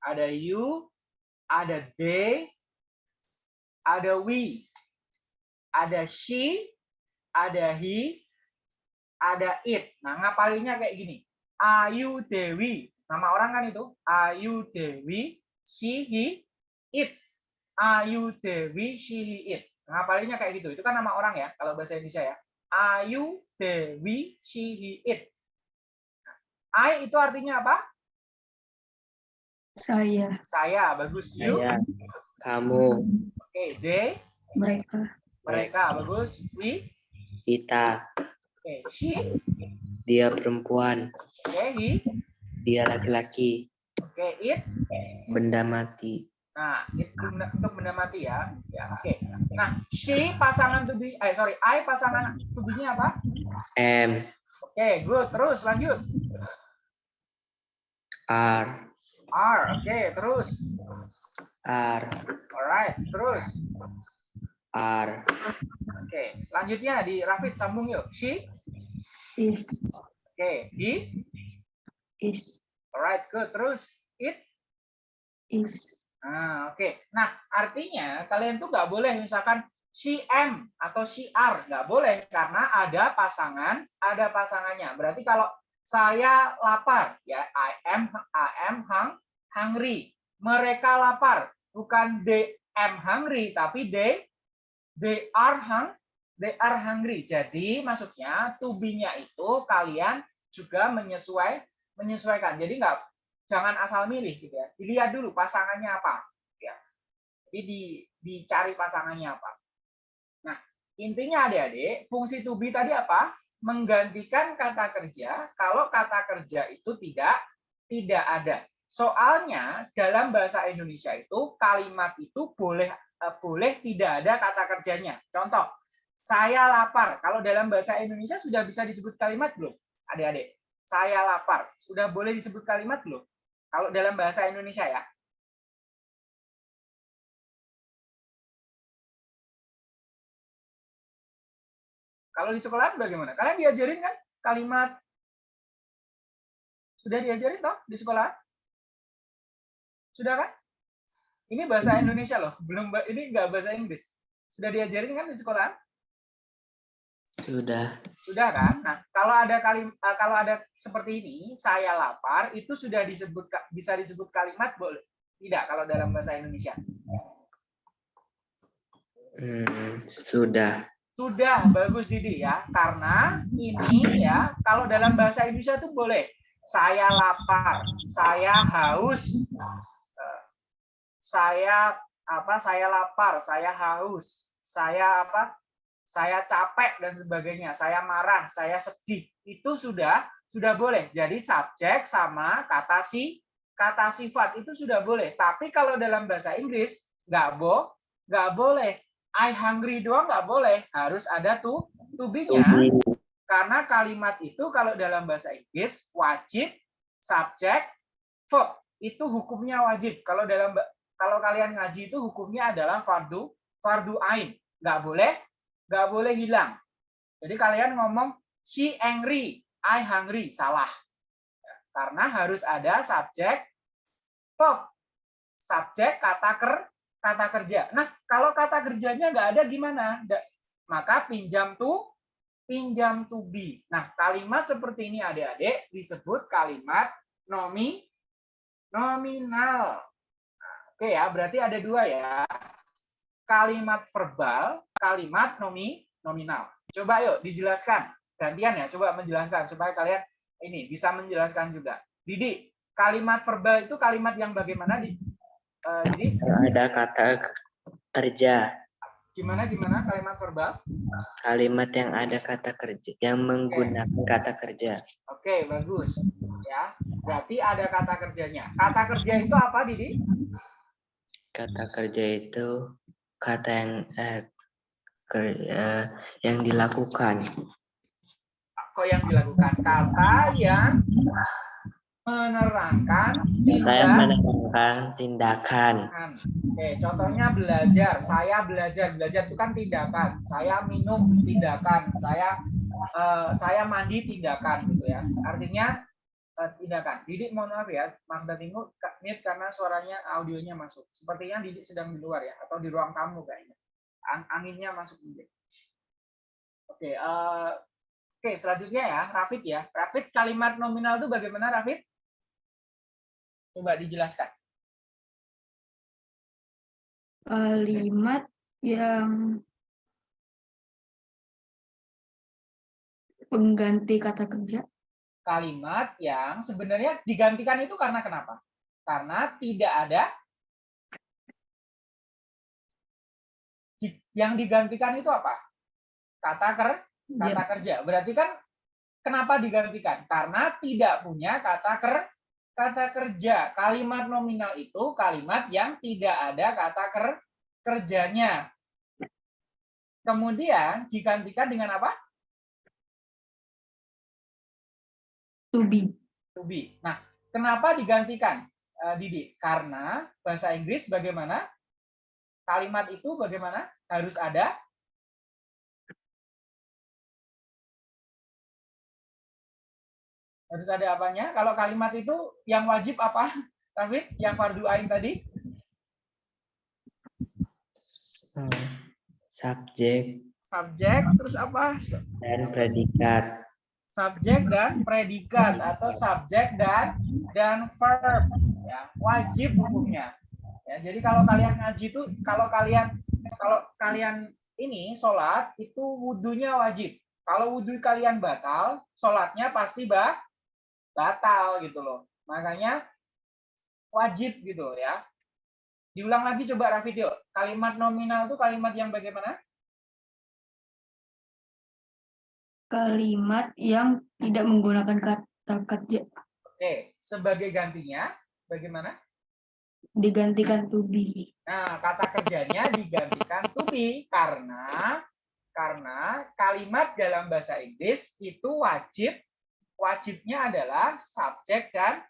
ada you, ada they, ada we, ada she, ada he, ada it. Nah, ngapalinnya kayak gini. Ayu Dewi. Nama orang kan itu Ayu Dewi, she, he, it. Ayu Dewi, she, he, it. Ngapalinya kayak gitu. Itu kan nama orang ya, kalau bahasa Indonesia ya. Ayu Dewi, she, he, it. I itu artinya apa? Saya. Saya, bagus. You, Saya. Kamu. oke. They, Mereka. mereka, bagus. We, Kita. oke. She, Dia perempuan. oke. He, Dia laki-laki. oke. It, Benda mati. Nah, itu benda- untuk benda mati ya. Ya, oke. Nah, she pasangan to be, eh sorry, I pasangan to be-nya apa? M. Oke, good. Terus lanjut. R. R, oke, terus. R. Alright, terus. R. Oke, selanjutnya di Rafid sambung yuk. She, Is. oke, he, Is. alright, good. Terus it. Is. Nah, oke. Nah, artinya kalian tuh nggak boleh misalkan am atau are, nggak boleh karena ada pasangan, ada pasangannya. Berarti kalau saya lapar, ya I am I am hung, hungry. Mereka lapar, bukan they am hungry, tapi they they are hung, they are hungry. Jadi maksudnya to be-nya itu kalian juga menyesuai menyesuaikan. Jadi nggak jangan asal milih gitu ya. Dilihat dulu pasangannya apa ya. Jadi di, dicari pasangannya apa. Nah, intinya adik-adik, fungsi to be tadi apa? Menggantikan kata kerja kalau kata kerja itu tidak tidak ada. Soalnya dalam bahasa Indonesia itu kalimat itu boleh eh, boleh tidak ada kata kerjanya. Contoh, saya lapar. Kalau dalam bahasa Indonesia sudah bisa disebut kalimat belum? Adik-adik, saya lapar. Sudah boleh disebut kalimat belum? Kalau dalam bahasa Indonesia ya. Kalau di sekolah bagaimana? Kalian diajarin kan kalimat sudah diajarin toh di sekolah? Sudah kan? Ini bahasa Indonesia loh, belum ini enggak bahasa Inggris. Sudah diajarin kan di sekolah? Sudah. Sudah kan? Nah, kalau ada kalim eh, kalau ada seperti ini, saya lapar itu sudah disebut bisa disebut kalimat boleh? Tidak kalau dalam bahasa Indonesia. Hmm, sudah. Sudah bagus Didi ya. Karena ini ya, kalau dalam bahasa Indonesia tuh boleh. Saya lapar, saya haus. eh, Saya apa? Saya lapar, saya haus. Saya apa? Saya capek dan sebagainya. Saya marah, saya sedih. Itu sudah sudah boleh. Jadi subjek sama kata si kata sifat itu sudah boleh. Tapi kalau dalam bahasa Inggris nggak bo nggak boleh. I hungry doang nggak boleh. Harus ada tuh to be-nya. Karena kalimat itu kalau dalam bahasa Inggris wajib subjek verb. Itu hukumnya wajib. Kalau dalam kalau kalian ngaji itu hukumnya adalah fardu fardu ain. Nggak boleh nggak boleh hilang. Jadi kalian ngomong she angry, I hungry, salah. Karena harus ada subjek verb. Subjek kata ker kata kerja. Nah, kalau kata kerjanya nggak ada gimana? Maka pinjam tuh pinjam to be. Nah, kalimat seperti ini adik-adik disebut kalimat nomi nominal. Nah, Oke ya, berarti ada dua ya. Kalimat verbal, kalimat nomi nominal. Coba yuk dijelaskan. Gantian ya, coba menjelaskan supaya kalian ini bisa menjelaskan juga. Didi, kalimat verbal itu kalimat yang bagaimana di eh, Didi? Ada kata kerja. Gimana gimana kalimat verbal? Kalimat yang ada kata kerja, yang menggunakan kata kerja. Oke, bagus. Ya, berarti ada kata kerjanya. Kata kerja itu apa, Didi? Kata kerja itu kata yang eh, ker- eh, yang dilakukan. Kok yang dilakukan? Kata yang menerangkan tindakan. menerangkan tindakan. Oke, contohnya belajar. Saya belajar. Belajar itu kan tindakan. Saya minum tindakan. Saya eh, saya mandi tindakan gitu ya. Artinya eh, tindakan. Didik mohon maaf ya, Magda Tingu ka- mute karena suaranya audionya masuk. Sepertinya Didik sedang di luar ya atau di ruang tamu kayaknya. Ang- anginnya masuk. Oke, eh, oke selanjutnya ya, Rafid ya. Rafid kalimat nominal itu bagaimana Rafid? Coba dijelaskan. Kalimat yang pengganti kata kerja. Kalimat yang sebenarnya digantikan itu karena kenapa? Karena tidak ada yang digantikan itu apa? Kata ker, kata Ya, kerja. Berarti kan kenapa digantikan? Karena tidak punya kata ker, kata kerja. Kalimat nominal itu kalimat yang tidak ada kata ker, kerjanya. Kemudian digantikan dengan apa? to be. To be. Nah, kenapa digantikan, eh, Didi? Karena bahasa Inggris bagaimana? Kalimat itu bagaimana? Harus ada harus ada apanya? Kalau kalimat itu yang wajib apa? David, yang fardu ain tadi? Eh, subjek Subjek, terus apa? dan predikat. Subjek dan predikat atau subjek dan dan verb. Ya, wajib hukumnya. Ya, jadi kalau kalian ngaji itu, kalau kalian kalau kalian ini sholat itu wudhunya wajib. Kalau wudhu kalian batal, sholatnya pasti bah, batal gitu loh. Makanya wajib gitu ya. Diulang lagi coba Rafid yuk. Kalimat nominal itu kalimat yang bagaimana? Kalimat yang tidak menggunakan kata kerja. Oke, sebagai gantinya bagaimana? Digantikan to be. Nah, kata kerjanya digantikan to be karena karena kalimat dalam bahasa Inggris itu wajib wajibnya adalah subjek dan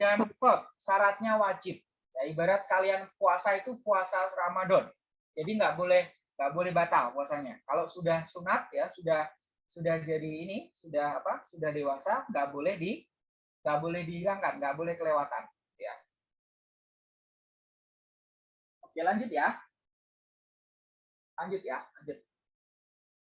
dan verb. Syaratnya wajib. Ya, ibarat kalian puasa itu puasa Ramadan. Jadi nggak boleh nggak boleh batal puasanya. Kalau sudah sunat ya sudah sudah jadi ini sudah apa sudah dewasa nggak boleh di nggak boleh dihilangkan nggak boleh kelewatan oke lanjut ya. Lanjut ya lanjut.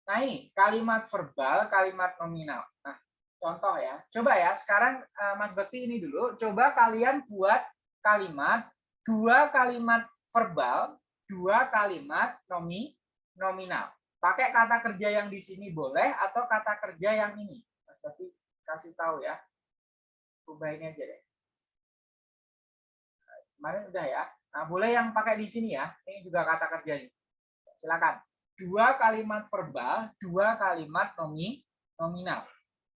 Nah ini kalimat verbal kalimat nominal. Nah contoh ya. Coba ya sekarang eh, Mas Bekti ini dulu. Coba kalian buat kalimat dua kalimat verbal dua kalimat nomi nominal. Pakai kata kerja yang di sini boleh atau kata kerja yang ini? Mas Bekti kasih tahu ya. Ubah ini aja deh. Kemarin udah ya nah boleh yang pakai di sini ya. Ini juga kata kerjanya silakan. Dua kalimat verbal dua kalimat nomi nominal.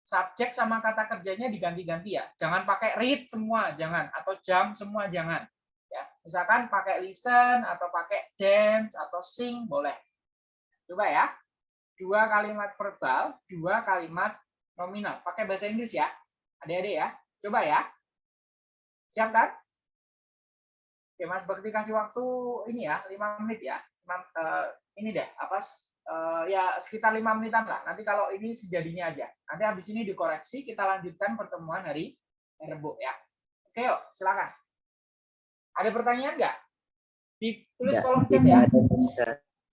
Subjek sama kata kerjanya diganti-ganti ya. Jangan pakai read semua jangan. Atau jam semua jangan. Ya misalkan pakai listen atau pakai dance atau sing boleh. Coba ya. Dua kalimat verbal dua kalimat nominal. Pakai bahasa Inggris ya. Adik-adik ya. Coba ya. Siap kan Oke, Mas Bakti kasih waktu ini ya, 5 menit ya. Lima- eh, ini deh, apa eh, ya sekitar lima menitan lah. Nanti kalau ini sejadinya aja. Nanti habis ini dikoreksi, kita lanjutkan pertemuan hari Rabu ya. Oke, yuk, silakan. Ada pertanyaan nggak? Ditulis kolom chat ya.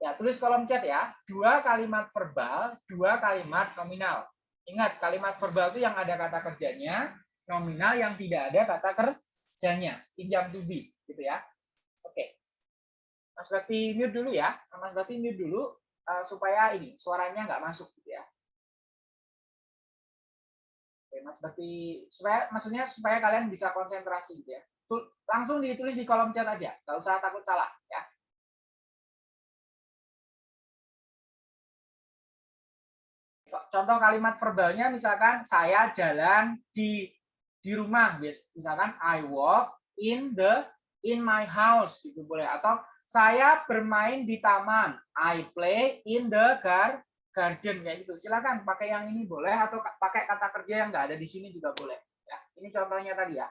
Ya, tulis kolom chat ya. Dua kalimat verbal, dua kalimat nominal. Ingat, kalimat verbal itu yang ada kata kerjanya, nominal yang tidak ada kata kerjanya. Pinjam to be, gitu ya. Oke. Mas Bakti mute dulu ya. Mas Bakti mute dulu eh, supaya ini suaranya nggak masuk gitu ya. Oke, Mas Bakti supaya maksudnya supaya kalian bisa konsentrasi gitu ya. Langsung ditulis di kolom chat aja, nggak usah takut salah ya. contoh kalimat verbalnya misalkan saya jalan di di rumah misalkan I walk in the in my house gitu boleh. Atau saya bermain di taman. I play in the gar garden kayak gitu. Silakan pakai yang ini boleh atau ka- pakai kata kerja yang nggak ada di sini juga boleh. Ya ini contohnya tadi ya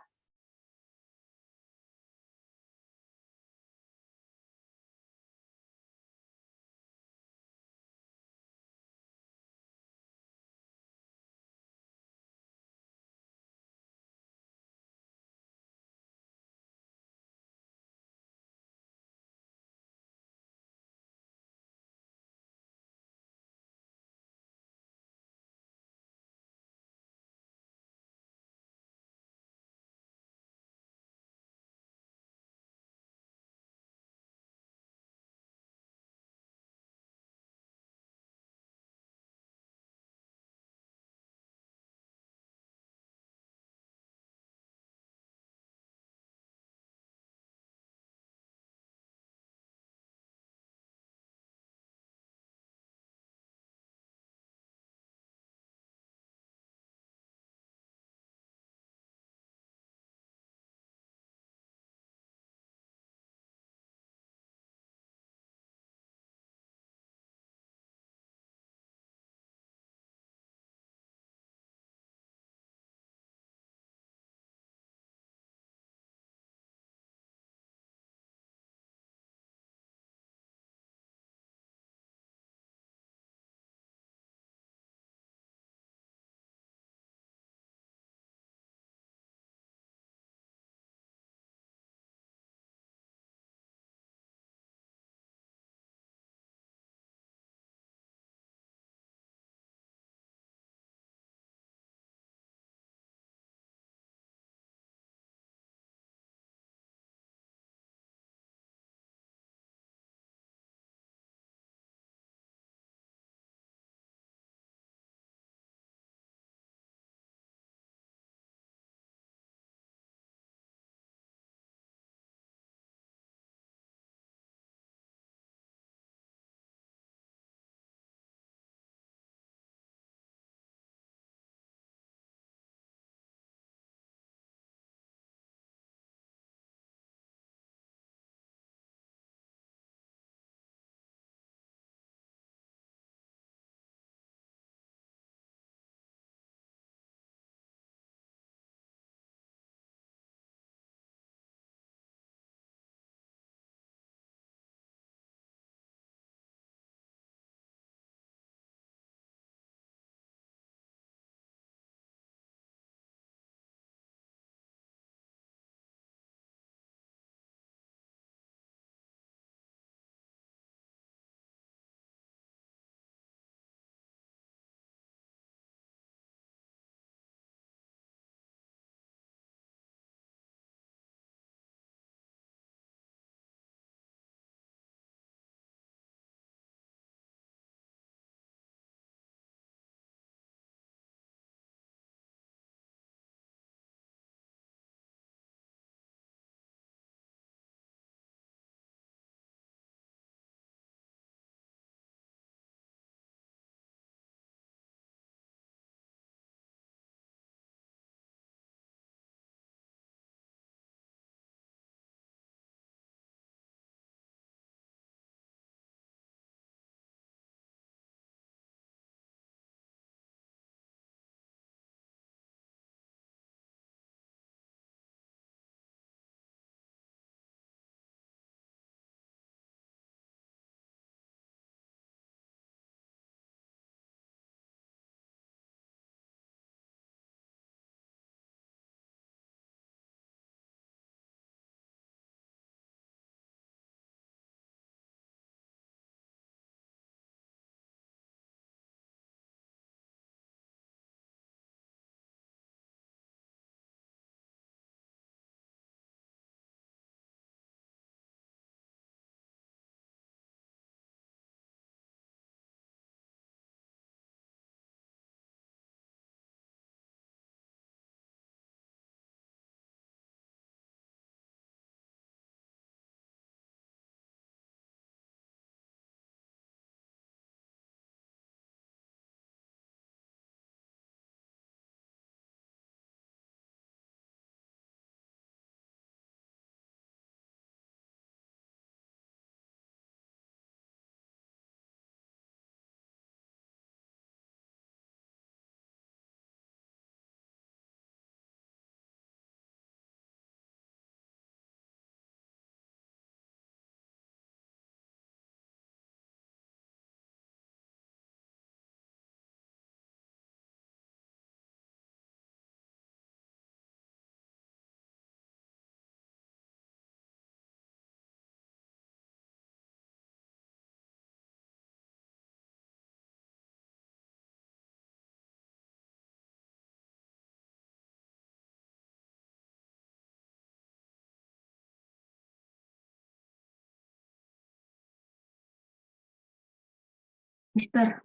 Mister.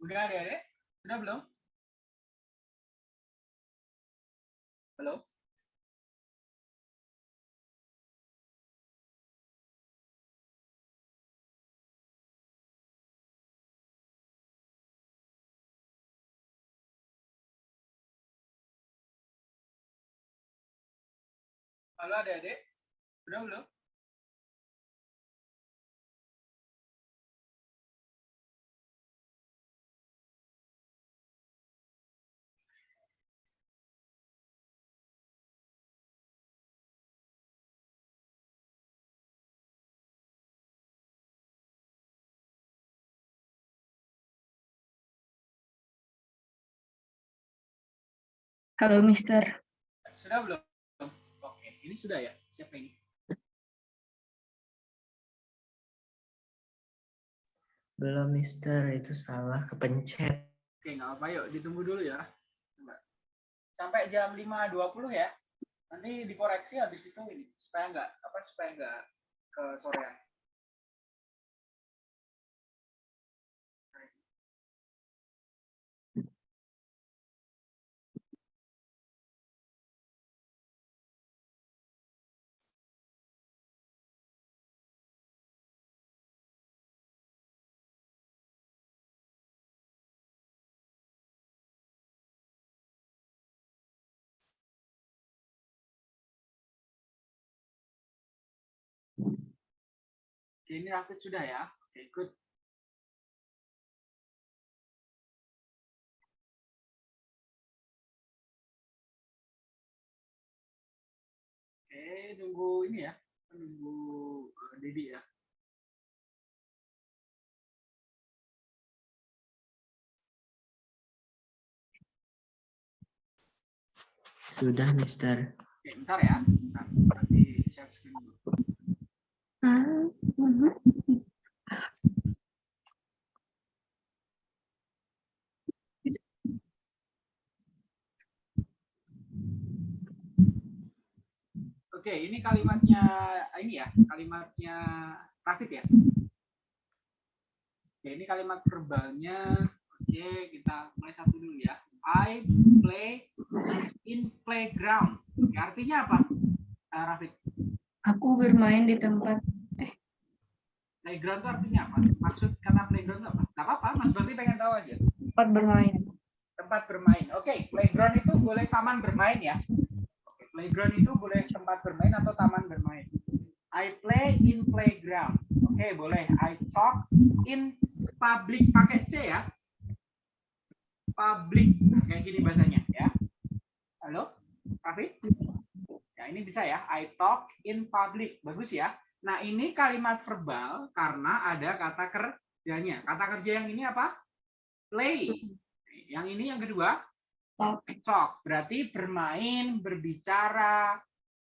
Bulgaria, eh? Hello? Hello? Hello, Daddy. Hello, hello. Halo, Mister. Sudah belum? Oke, ini sudah ya. Siapa ini? Belum, Mister. Itu salah kepencet. Oke, nggak apa-apa. Yuk, ditunggu dulu ya. Coba. Sampai jam 5.20 ya. Nanti dikoreksi habis itu ini supaya nggak apa supaya nggak ke sorean. Oke, ini Rafid sudah ya. Oke, good. Oke, tunggu ini ya. Tunggu eh, Dedi ya. Sudah, Mister. Oke, bentar ya. Bentar, nanti. Ah, mhm. Oke, ini kalimatnya ini ya, kalimatnya Rafid ya. Oke, ini kalimat verbalnya. Oke, kita mulai satu dulu ya. I play in playground. Oke, artinya apa? Eh, Rafid, Aku bermain di tempat playground itu artinya apa? Maksud kata playground apa? Gak apa-apa, Mas Berti pengen tahu aja. tempat bermain. Tempat bermain. Oke, playground itu boleh taman bermain ya. Oke, playground itu boleh tempat bermain atau taman bermain. I play in playground. Oke, boleh. I talk in public pakai C ya. Public. Kayak gini bahasanya ya. Halo? Raffi? Ya, ini bisa ya. I talk in public. Bagus ya. Nah, ini kalimat verbal karena ada kata kerjanya. Kata kerja yang ini apa? Play. Yang ini yang kedua, Talk. talk. Berarti bermain, berbicara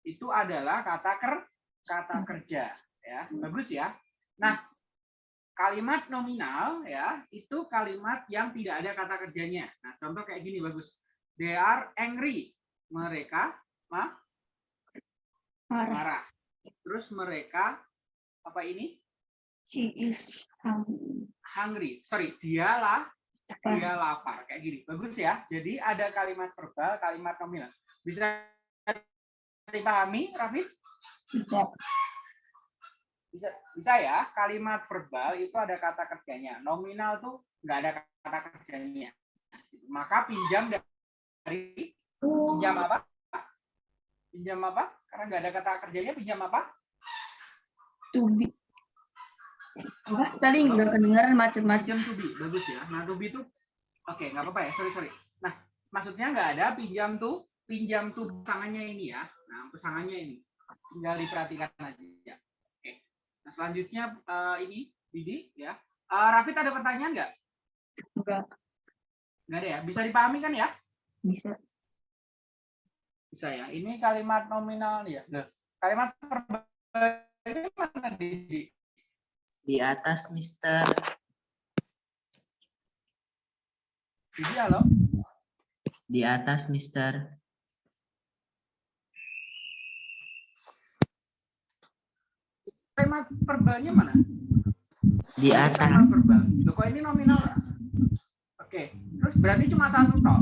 itu adalah kata ker kata kerja ya. Bagus ya. Nah, kalimat nominal ya, itu kalimat yang tidak ada kata kerjanya. Nah, contoh kayak gini bagus. They are angry. Mereka ma- Marah. marah. Terus mereka apa ini? She is hungry. Hungry. Sorry, dialah Lapar. dia lapar kayak gini bagus ya jadi ada kalimat verbal kalimat nominal bisa dipahami Raffi Bisa. bisa bisa ya kalimat verbal itu ada kata kerjanya nominal tuh nggak ada kata kerjanya maka pinjam dari pinjam apa pinjam apa? Karena nggak ada kata kerjanya pinjam apa? To be. Apa? Tadi nggak kedengaran macet-macet. pinjam to be bagus ya. Nah to be itu oke nggak apa-apa ya. Sorry sorry. Nah maksudnya nggak ada pinjam tuh pinjam tuh pasangannya ini ya. Nah pasangannya ini. Tinggal diperhatikan aja. Oke. Nah selanjutnya eh, ini Didi ya. Eh, Rafid ada pertanyaan nggak? Enggak. nggak ada ya? Bisa dipahami kan ya? Bisa. Bisa ya. Ini kalimat nominal ya. Nah, kalimat verbal mana Didi? Di atas, Mister. Didi halo? Di atas, Mister. kalimat verbalnya mana? Di atas. kalimat verbal Loh, kok ini nominal? Oke. Terus berarti cuma satu toh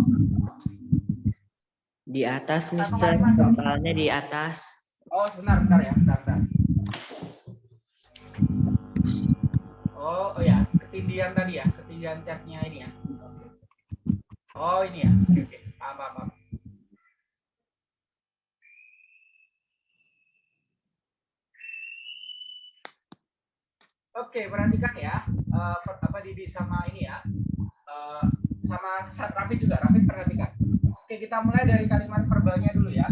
di atas, Mister. Totalnya di atas. Oh, sebentar, sebentar ya. Bentar, bentar. Oh, oh ya. ketinggian tadi ya. ketinggian catnya ini ya. Oh, ini ya. Oke, apa-apa. Oke, perhatikan ya. Uh, apa di sama ini ya. Uh, sama Sat Rafid juga. Rafid perhatikan. Oke, kita mulai dari kalimat verbalnya dulu ya.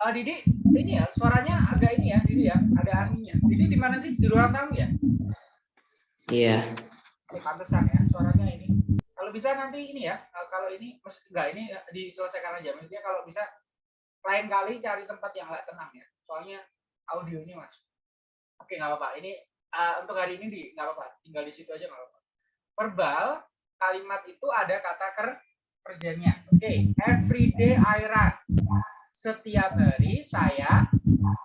Eh, Didi, ini ya suaranya agak ini ya, Didi ya, ada anginnya. Didi di mana sih? Di ruang tamu ya? Iya. Oke, pantesan ya, suaranya ini. Kalau bisa nanti ini ya, eh, kalau ini maksud enggak ini eh, diselesaikan aja. Maksudnya kalau bisa lain kali cari tempat yang nggak tenang ya. Soalnya audionya mas. Oke, nggak apa-apa. Ini eh, untuk hari ini di nggak apa-apa. Tinggal di situ aja nggak apa-apa. Verbal kalimat itu ada kata ker kerjanya. Oke, every day I run. Setiap hari saya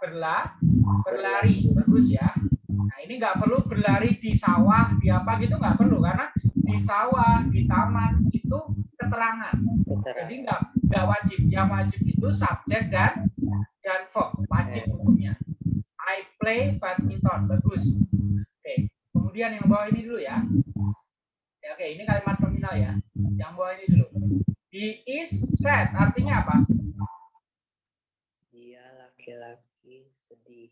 berla berlari. Bagus ya. Nah, ini nggak perlu berlari di sawah, di apa gitu nggak perlu karena di sawah, di taman itu keterangan. Jadi nggak nggak wajib. Yang wajib itu subjek dan dan verb wajib hukumnya. I play badminton. Bagus. Oke. Kemudian yang bawah ini dulu ya. Ya, Oke, ini kalimat nominal ya. Yang bawah ini dulu. He is sad. Artinya apa? Dia laki-laki sedih.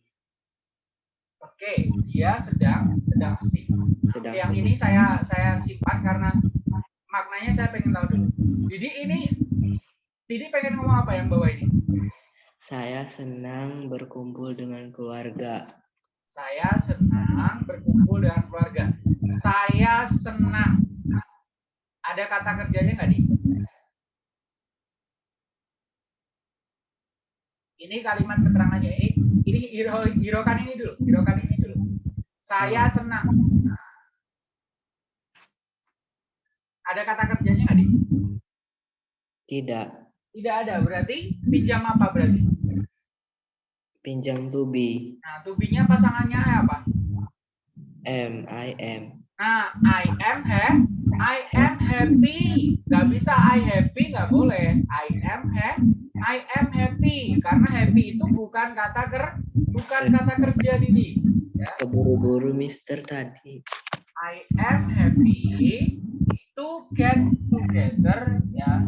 Oke, dia sedang sedang sedih. Sedang Oke, yang sedih. ini saya saya simpan karena maknanya saya pengen tahu dulu. Didi ini Didi pengen ngomong apa yang bawah ini? Saya senang berkumpul dengan keluarga. Saya senang berkumpul dengan keluarga. Saya senang. Ada kata kerjanya nggak, Di? Ini kalimat keterangannya. Ini ini hero hirokan ini dulu. Hirokan ini dulu. Saya senang. Ada kata kerjanya nggak, Di? Tidak. Tidak ada. Berarti pinjam apa berarti? Pinjam tubi. Nah, tubinya pasangannya apa? M I M. Nah, I am happy. I am happy. Gak bisa I happy, nggak boleh. I am happy. I am happy. Karena happy itu bukan kata ker, bukan kata kerja Didi. Keburu-buru Mister tadi. I am happy to get together ya.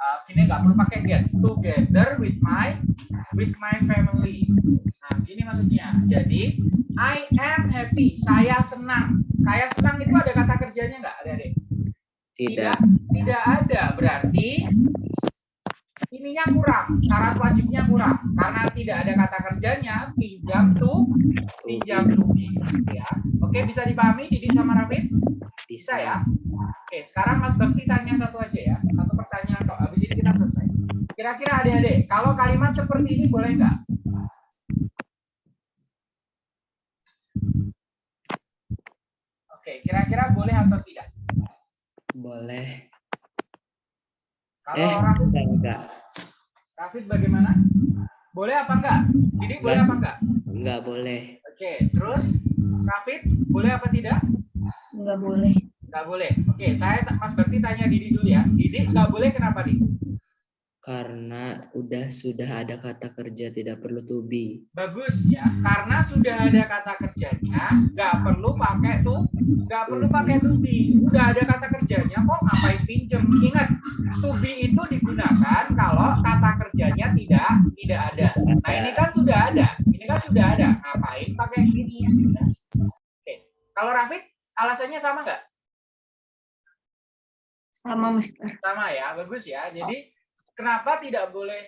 Uh, gini nggak perlu pakai get together with my with my family. Nah, gini maksudnya. Jadi I am happy. Saya senang. Saya senang itu ada kata kerjanya nggak, adik-adik? Tidak. Tidak ada. Berarti ininya kurang. Syarat wajibnya kurang. Karena tidak ada kata kerjanya, pinjam to, pinjam be. Ya. Oke, bisa dipahami Didi sama Rafid? Bisa ya? Oke, sekarang Mas Bakti tanya satu aja ya. Satu pertanyaan kok. Habis ini kita selesai. Kira-kira adik-adik, kalau kalimat seperti ini boleh nggak? Oke, kira-kira boleh atau tidak? Boleh. Kalau Eh, orang enggak, enggak. Rafid bagaimana? Boleh apa enggak? Jadi boleh apa enggak? Enggak boleh. Oke, terus Rafid boleh apa tidak? Nggak boleh. Enggak boleh. Oke, saya Mas Bakti tanya Didi dulu ya. Didi enggak boleh kenapa, Didi? Karena udah sudah ada kata kerja tidak perlu tubi. Bagus ya, karena sudah ada kata kerjanya, nggak perlu pakai tuh, nggak perlu pakai to be. Udah ada kata kerjanya kok, ngapain pinjem? Ingat, to be itu digunakan kalau kata kerjanya tidak tidak ada. Nah ini kan sudah ada, ini kan sudah ada. Ngapain pakai ini? Oke, kalau Rafid alasannya sama nggak? Sama Mister. Sama ya, bagus ya. Jadi kenapa tidak boleh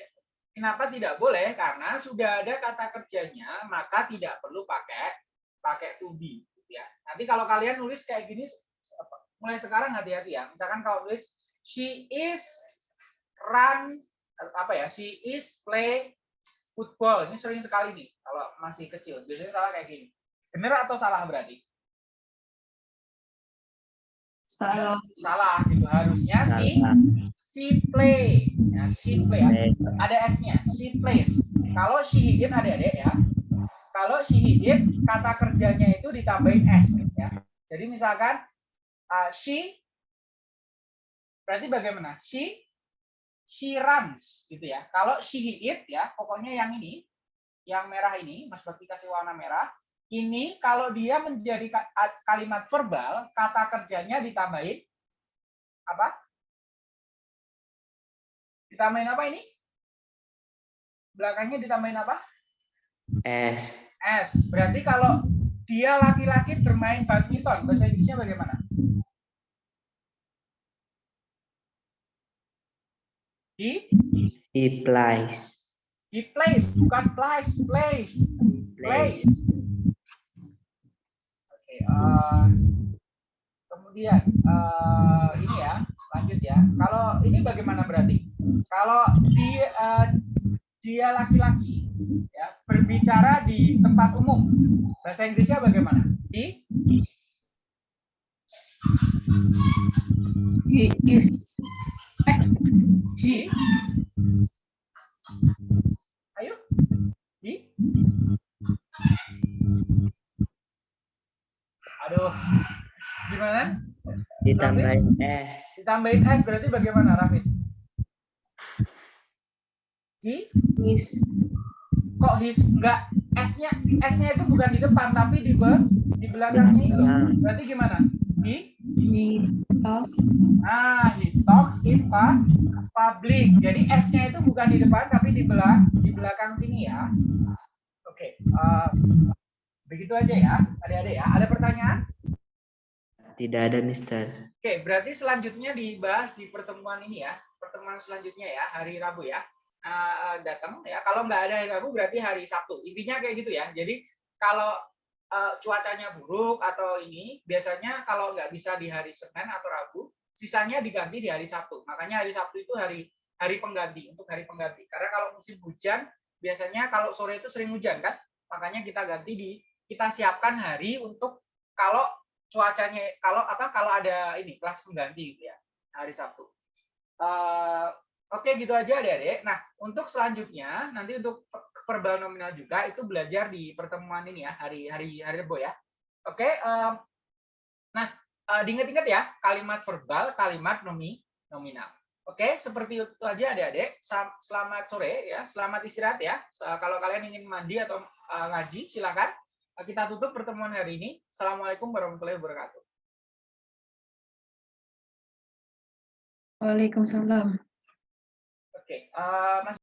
kenapa tidak boleh? Karena sudah ada kata kerjanya maka tidak perlu pakai pakai to be gitu ya. Nanti kalau kalian nulis kayak gini mulai sekarang hati-hati ya. Misalkan kalau tulis she is run apa ya she is play football. Ini sering sekali nih kalau masih kecil. Biasanya salah kayak gini. Benar atau salah berarti? Salah. salah gitu. Harusnya si Salah. She play ya she play ada S-nya, she plays. Kalau she eat adik-adik ya, kalau she eat kata kerjanya itu ditambahin S ya. Jadi misalkan uh, she berarti bagaimana? She she runs gitu ya. Kalau she eat ya, pokoknya yang ini, yang merah ini, Mas Bakti kasih warna merah. Ini kalau dia menjadi kalimat verbal, kata kerjanya ditambahin apa? Ditambahin apa ini? Belakangnya ditambahin apa? S. S. Berarti kalau dia laki-laki bermain badminton. Bahasa Inggrisnya bagaimana? He He plays. he plays, bukan plays, plays, plays. Oke, eh, kemudian eh, ini ya, lanjut ya. Kalau ini bagaimana berarti? Kalau dia eh, dia laki-laki ya berbicara di tempat umum, bahasa Inggrisnya bagaimana? He He is. Eh, he Ayo. He Aduh. Gimana? Ditambahin S. Ditambahin S berarti bagaimana, Rafid? He is. kok his enggak S-nya S-nya itu bukan di depan tapi di be, di belakangnya itu. Belakang. Berarti gimana? He He talks. ah he talks in public. Jadi S-nya itu bukan di depan tapi di belakang di belakang sini ya. Oke, eh, begitu aja ya, adik-adik ya. Ada pertanyaan? Tidak ada, Mister. Oke, berarti selanjutnya dibahas di pertemuan ini ya, pertemuan selanjutnya ya, hari Rabu ya. Eh, datang ya. Kalau nggak ada hari Rabu berarti hari Sabtu. Intinya kayak gitu ya. Jadi kalau eh, cuacanya buruk atau ini, biasanya kalau nggak bisa di hari Senin atau Rabu, sisanya diganti di hari Sabtu. Makanya hari Sabtu itu hari hari pengganti untuk hari pengganti. Karena kalau musim hujan, biasanya kalau sore itu sering hujan kan, makanya kita ganti di kita siapkan hari untuk kalau cuacanya kalau apa kalau ada ini kelas pengganti gitu ya hari Sabtu. Eh, Oke gitu aja adik-adik. Nah untuk selanjutnya nanti untuk verbal nominal juga itu belajar di pertemuan ini ya hari hari hari Rebo ya. Oke. em, nah eh, diingat-ingat ya kalimat verbal, kalimat nomi nominal. Oke seperti itu aja adik-adik. Selamat sore ya. Selamat istirahat ya. Se- Kalau kalian ingin mandi atau eh, ngaji silakan. Kita tutup pertemuan hari ini. Assalamualaikum warahmatullahi wabarakatuh. Waalaikumsalam. Oke, eh, Mas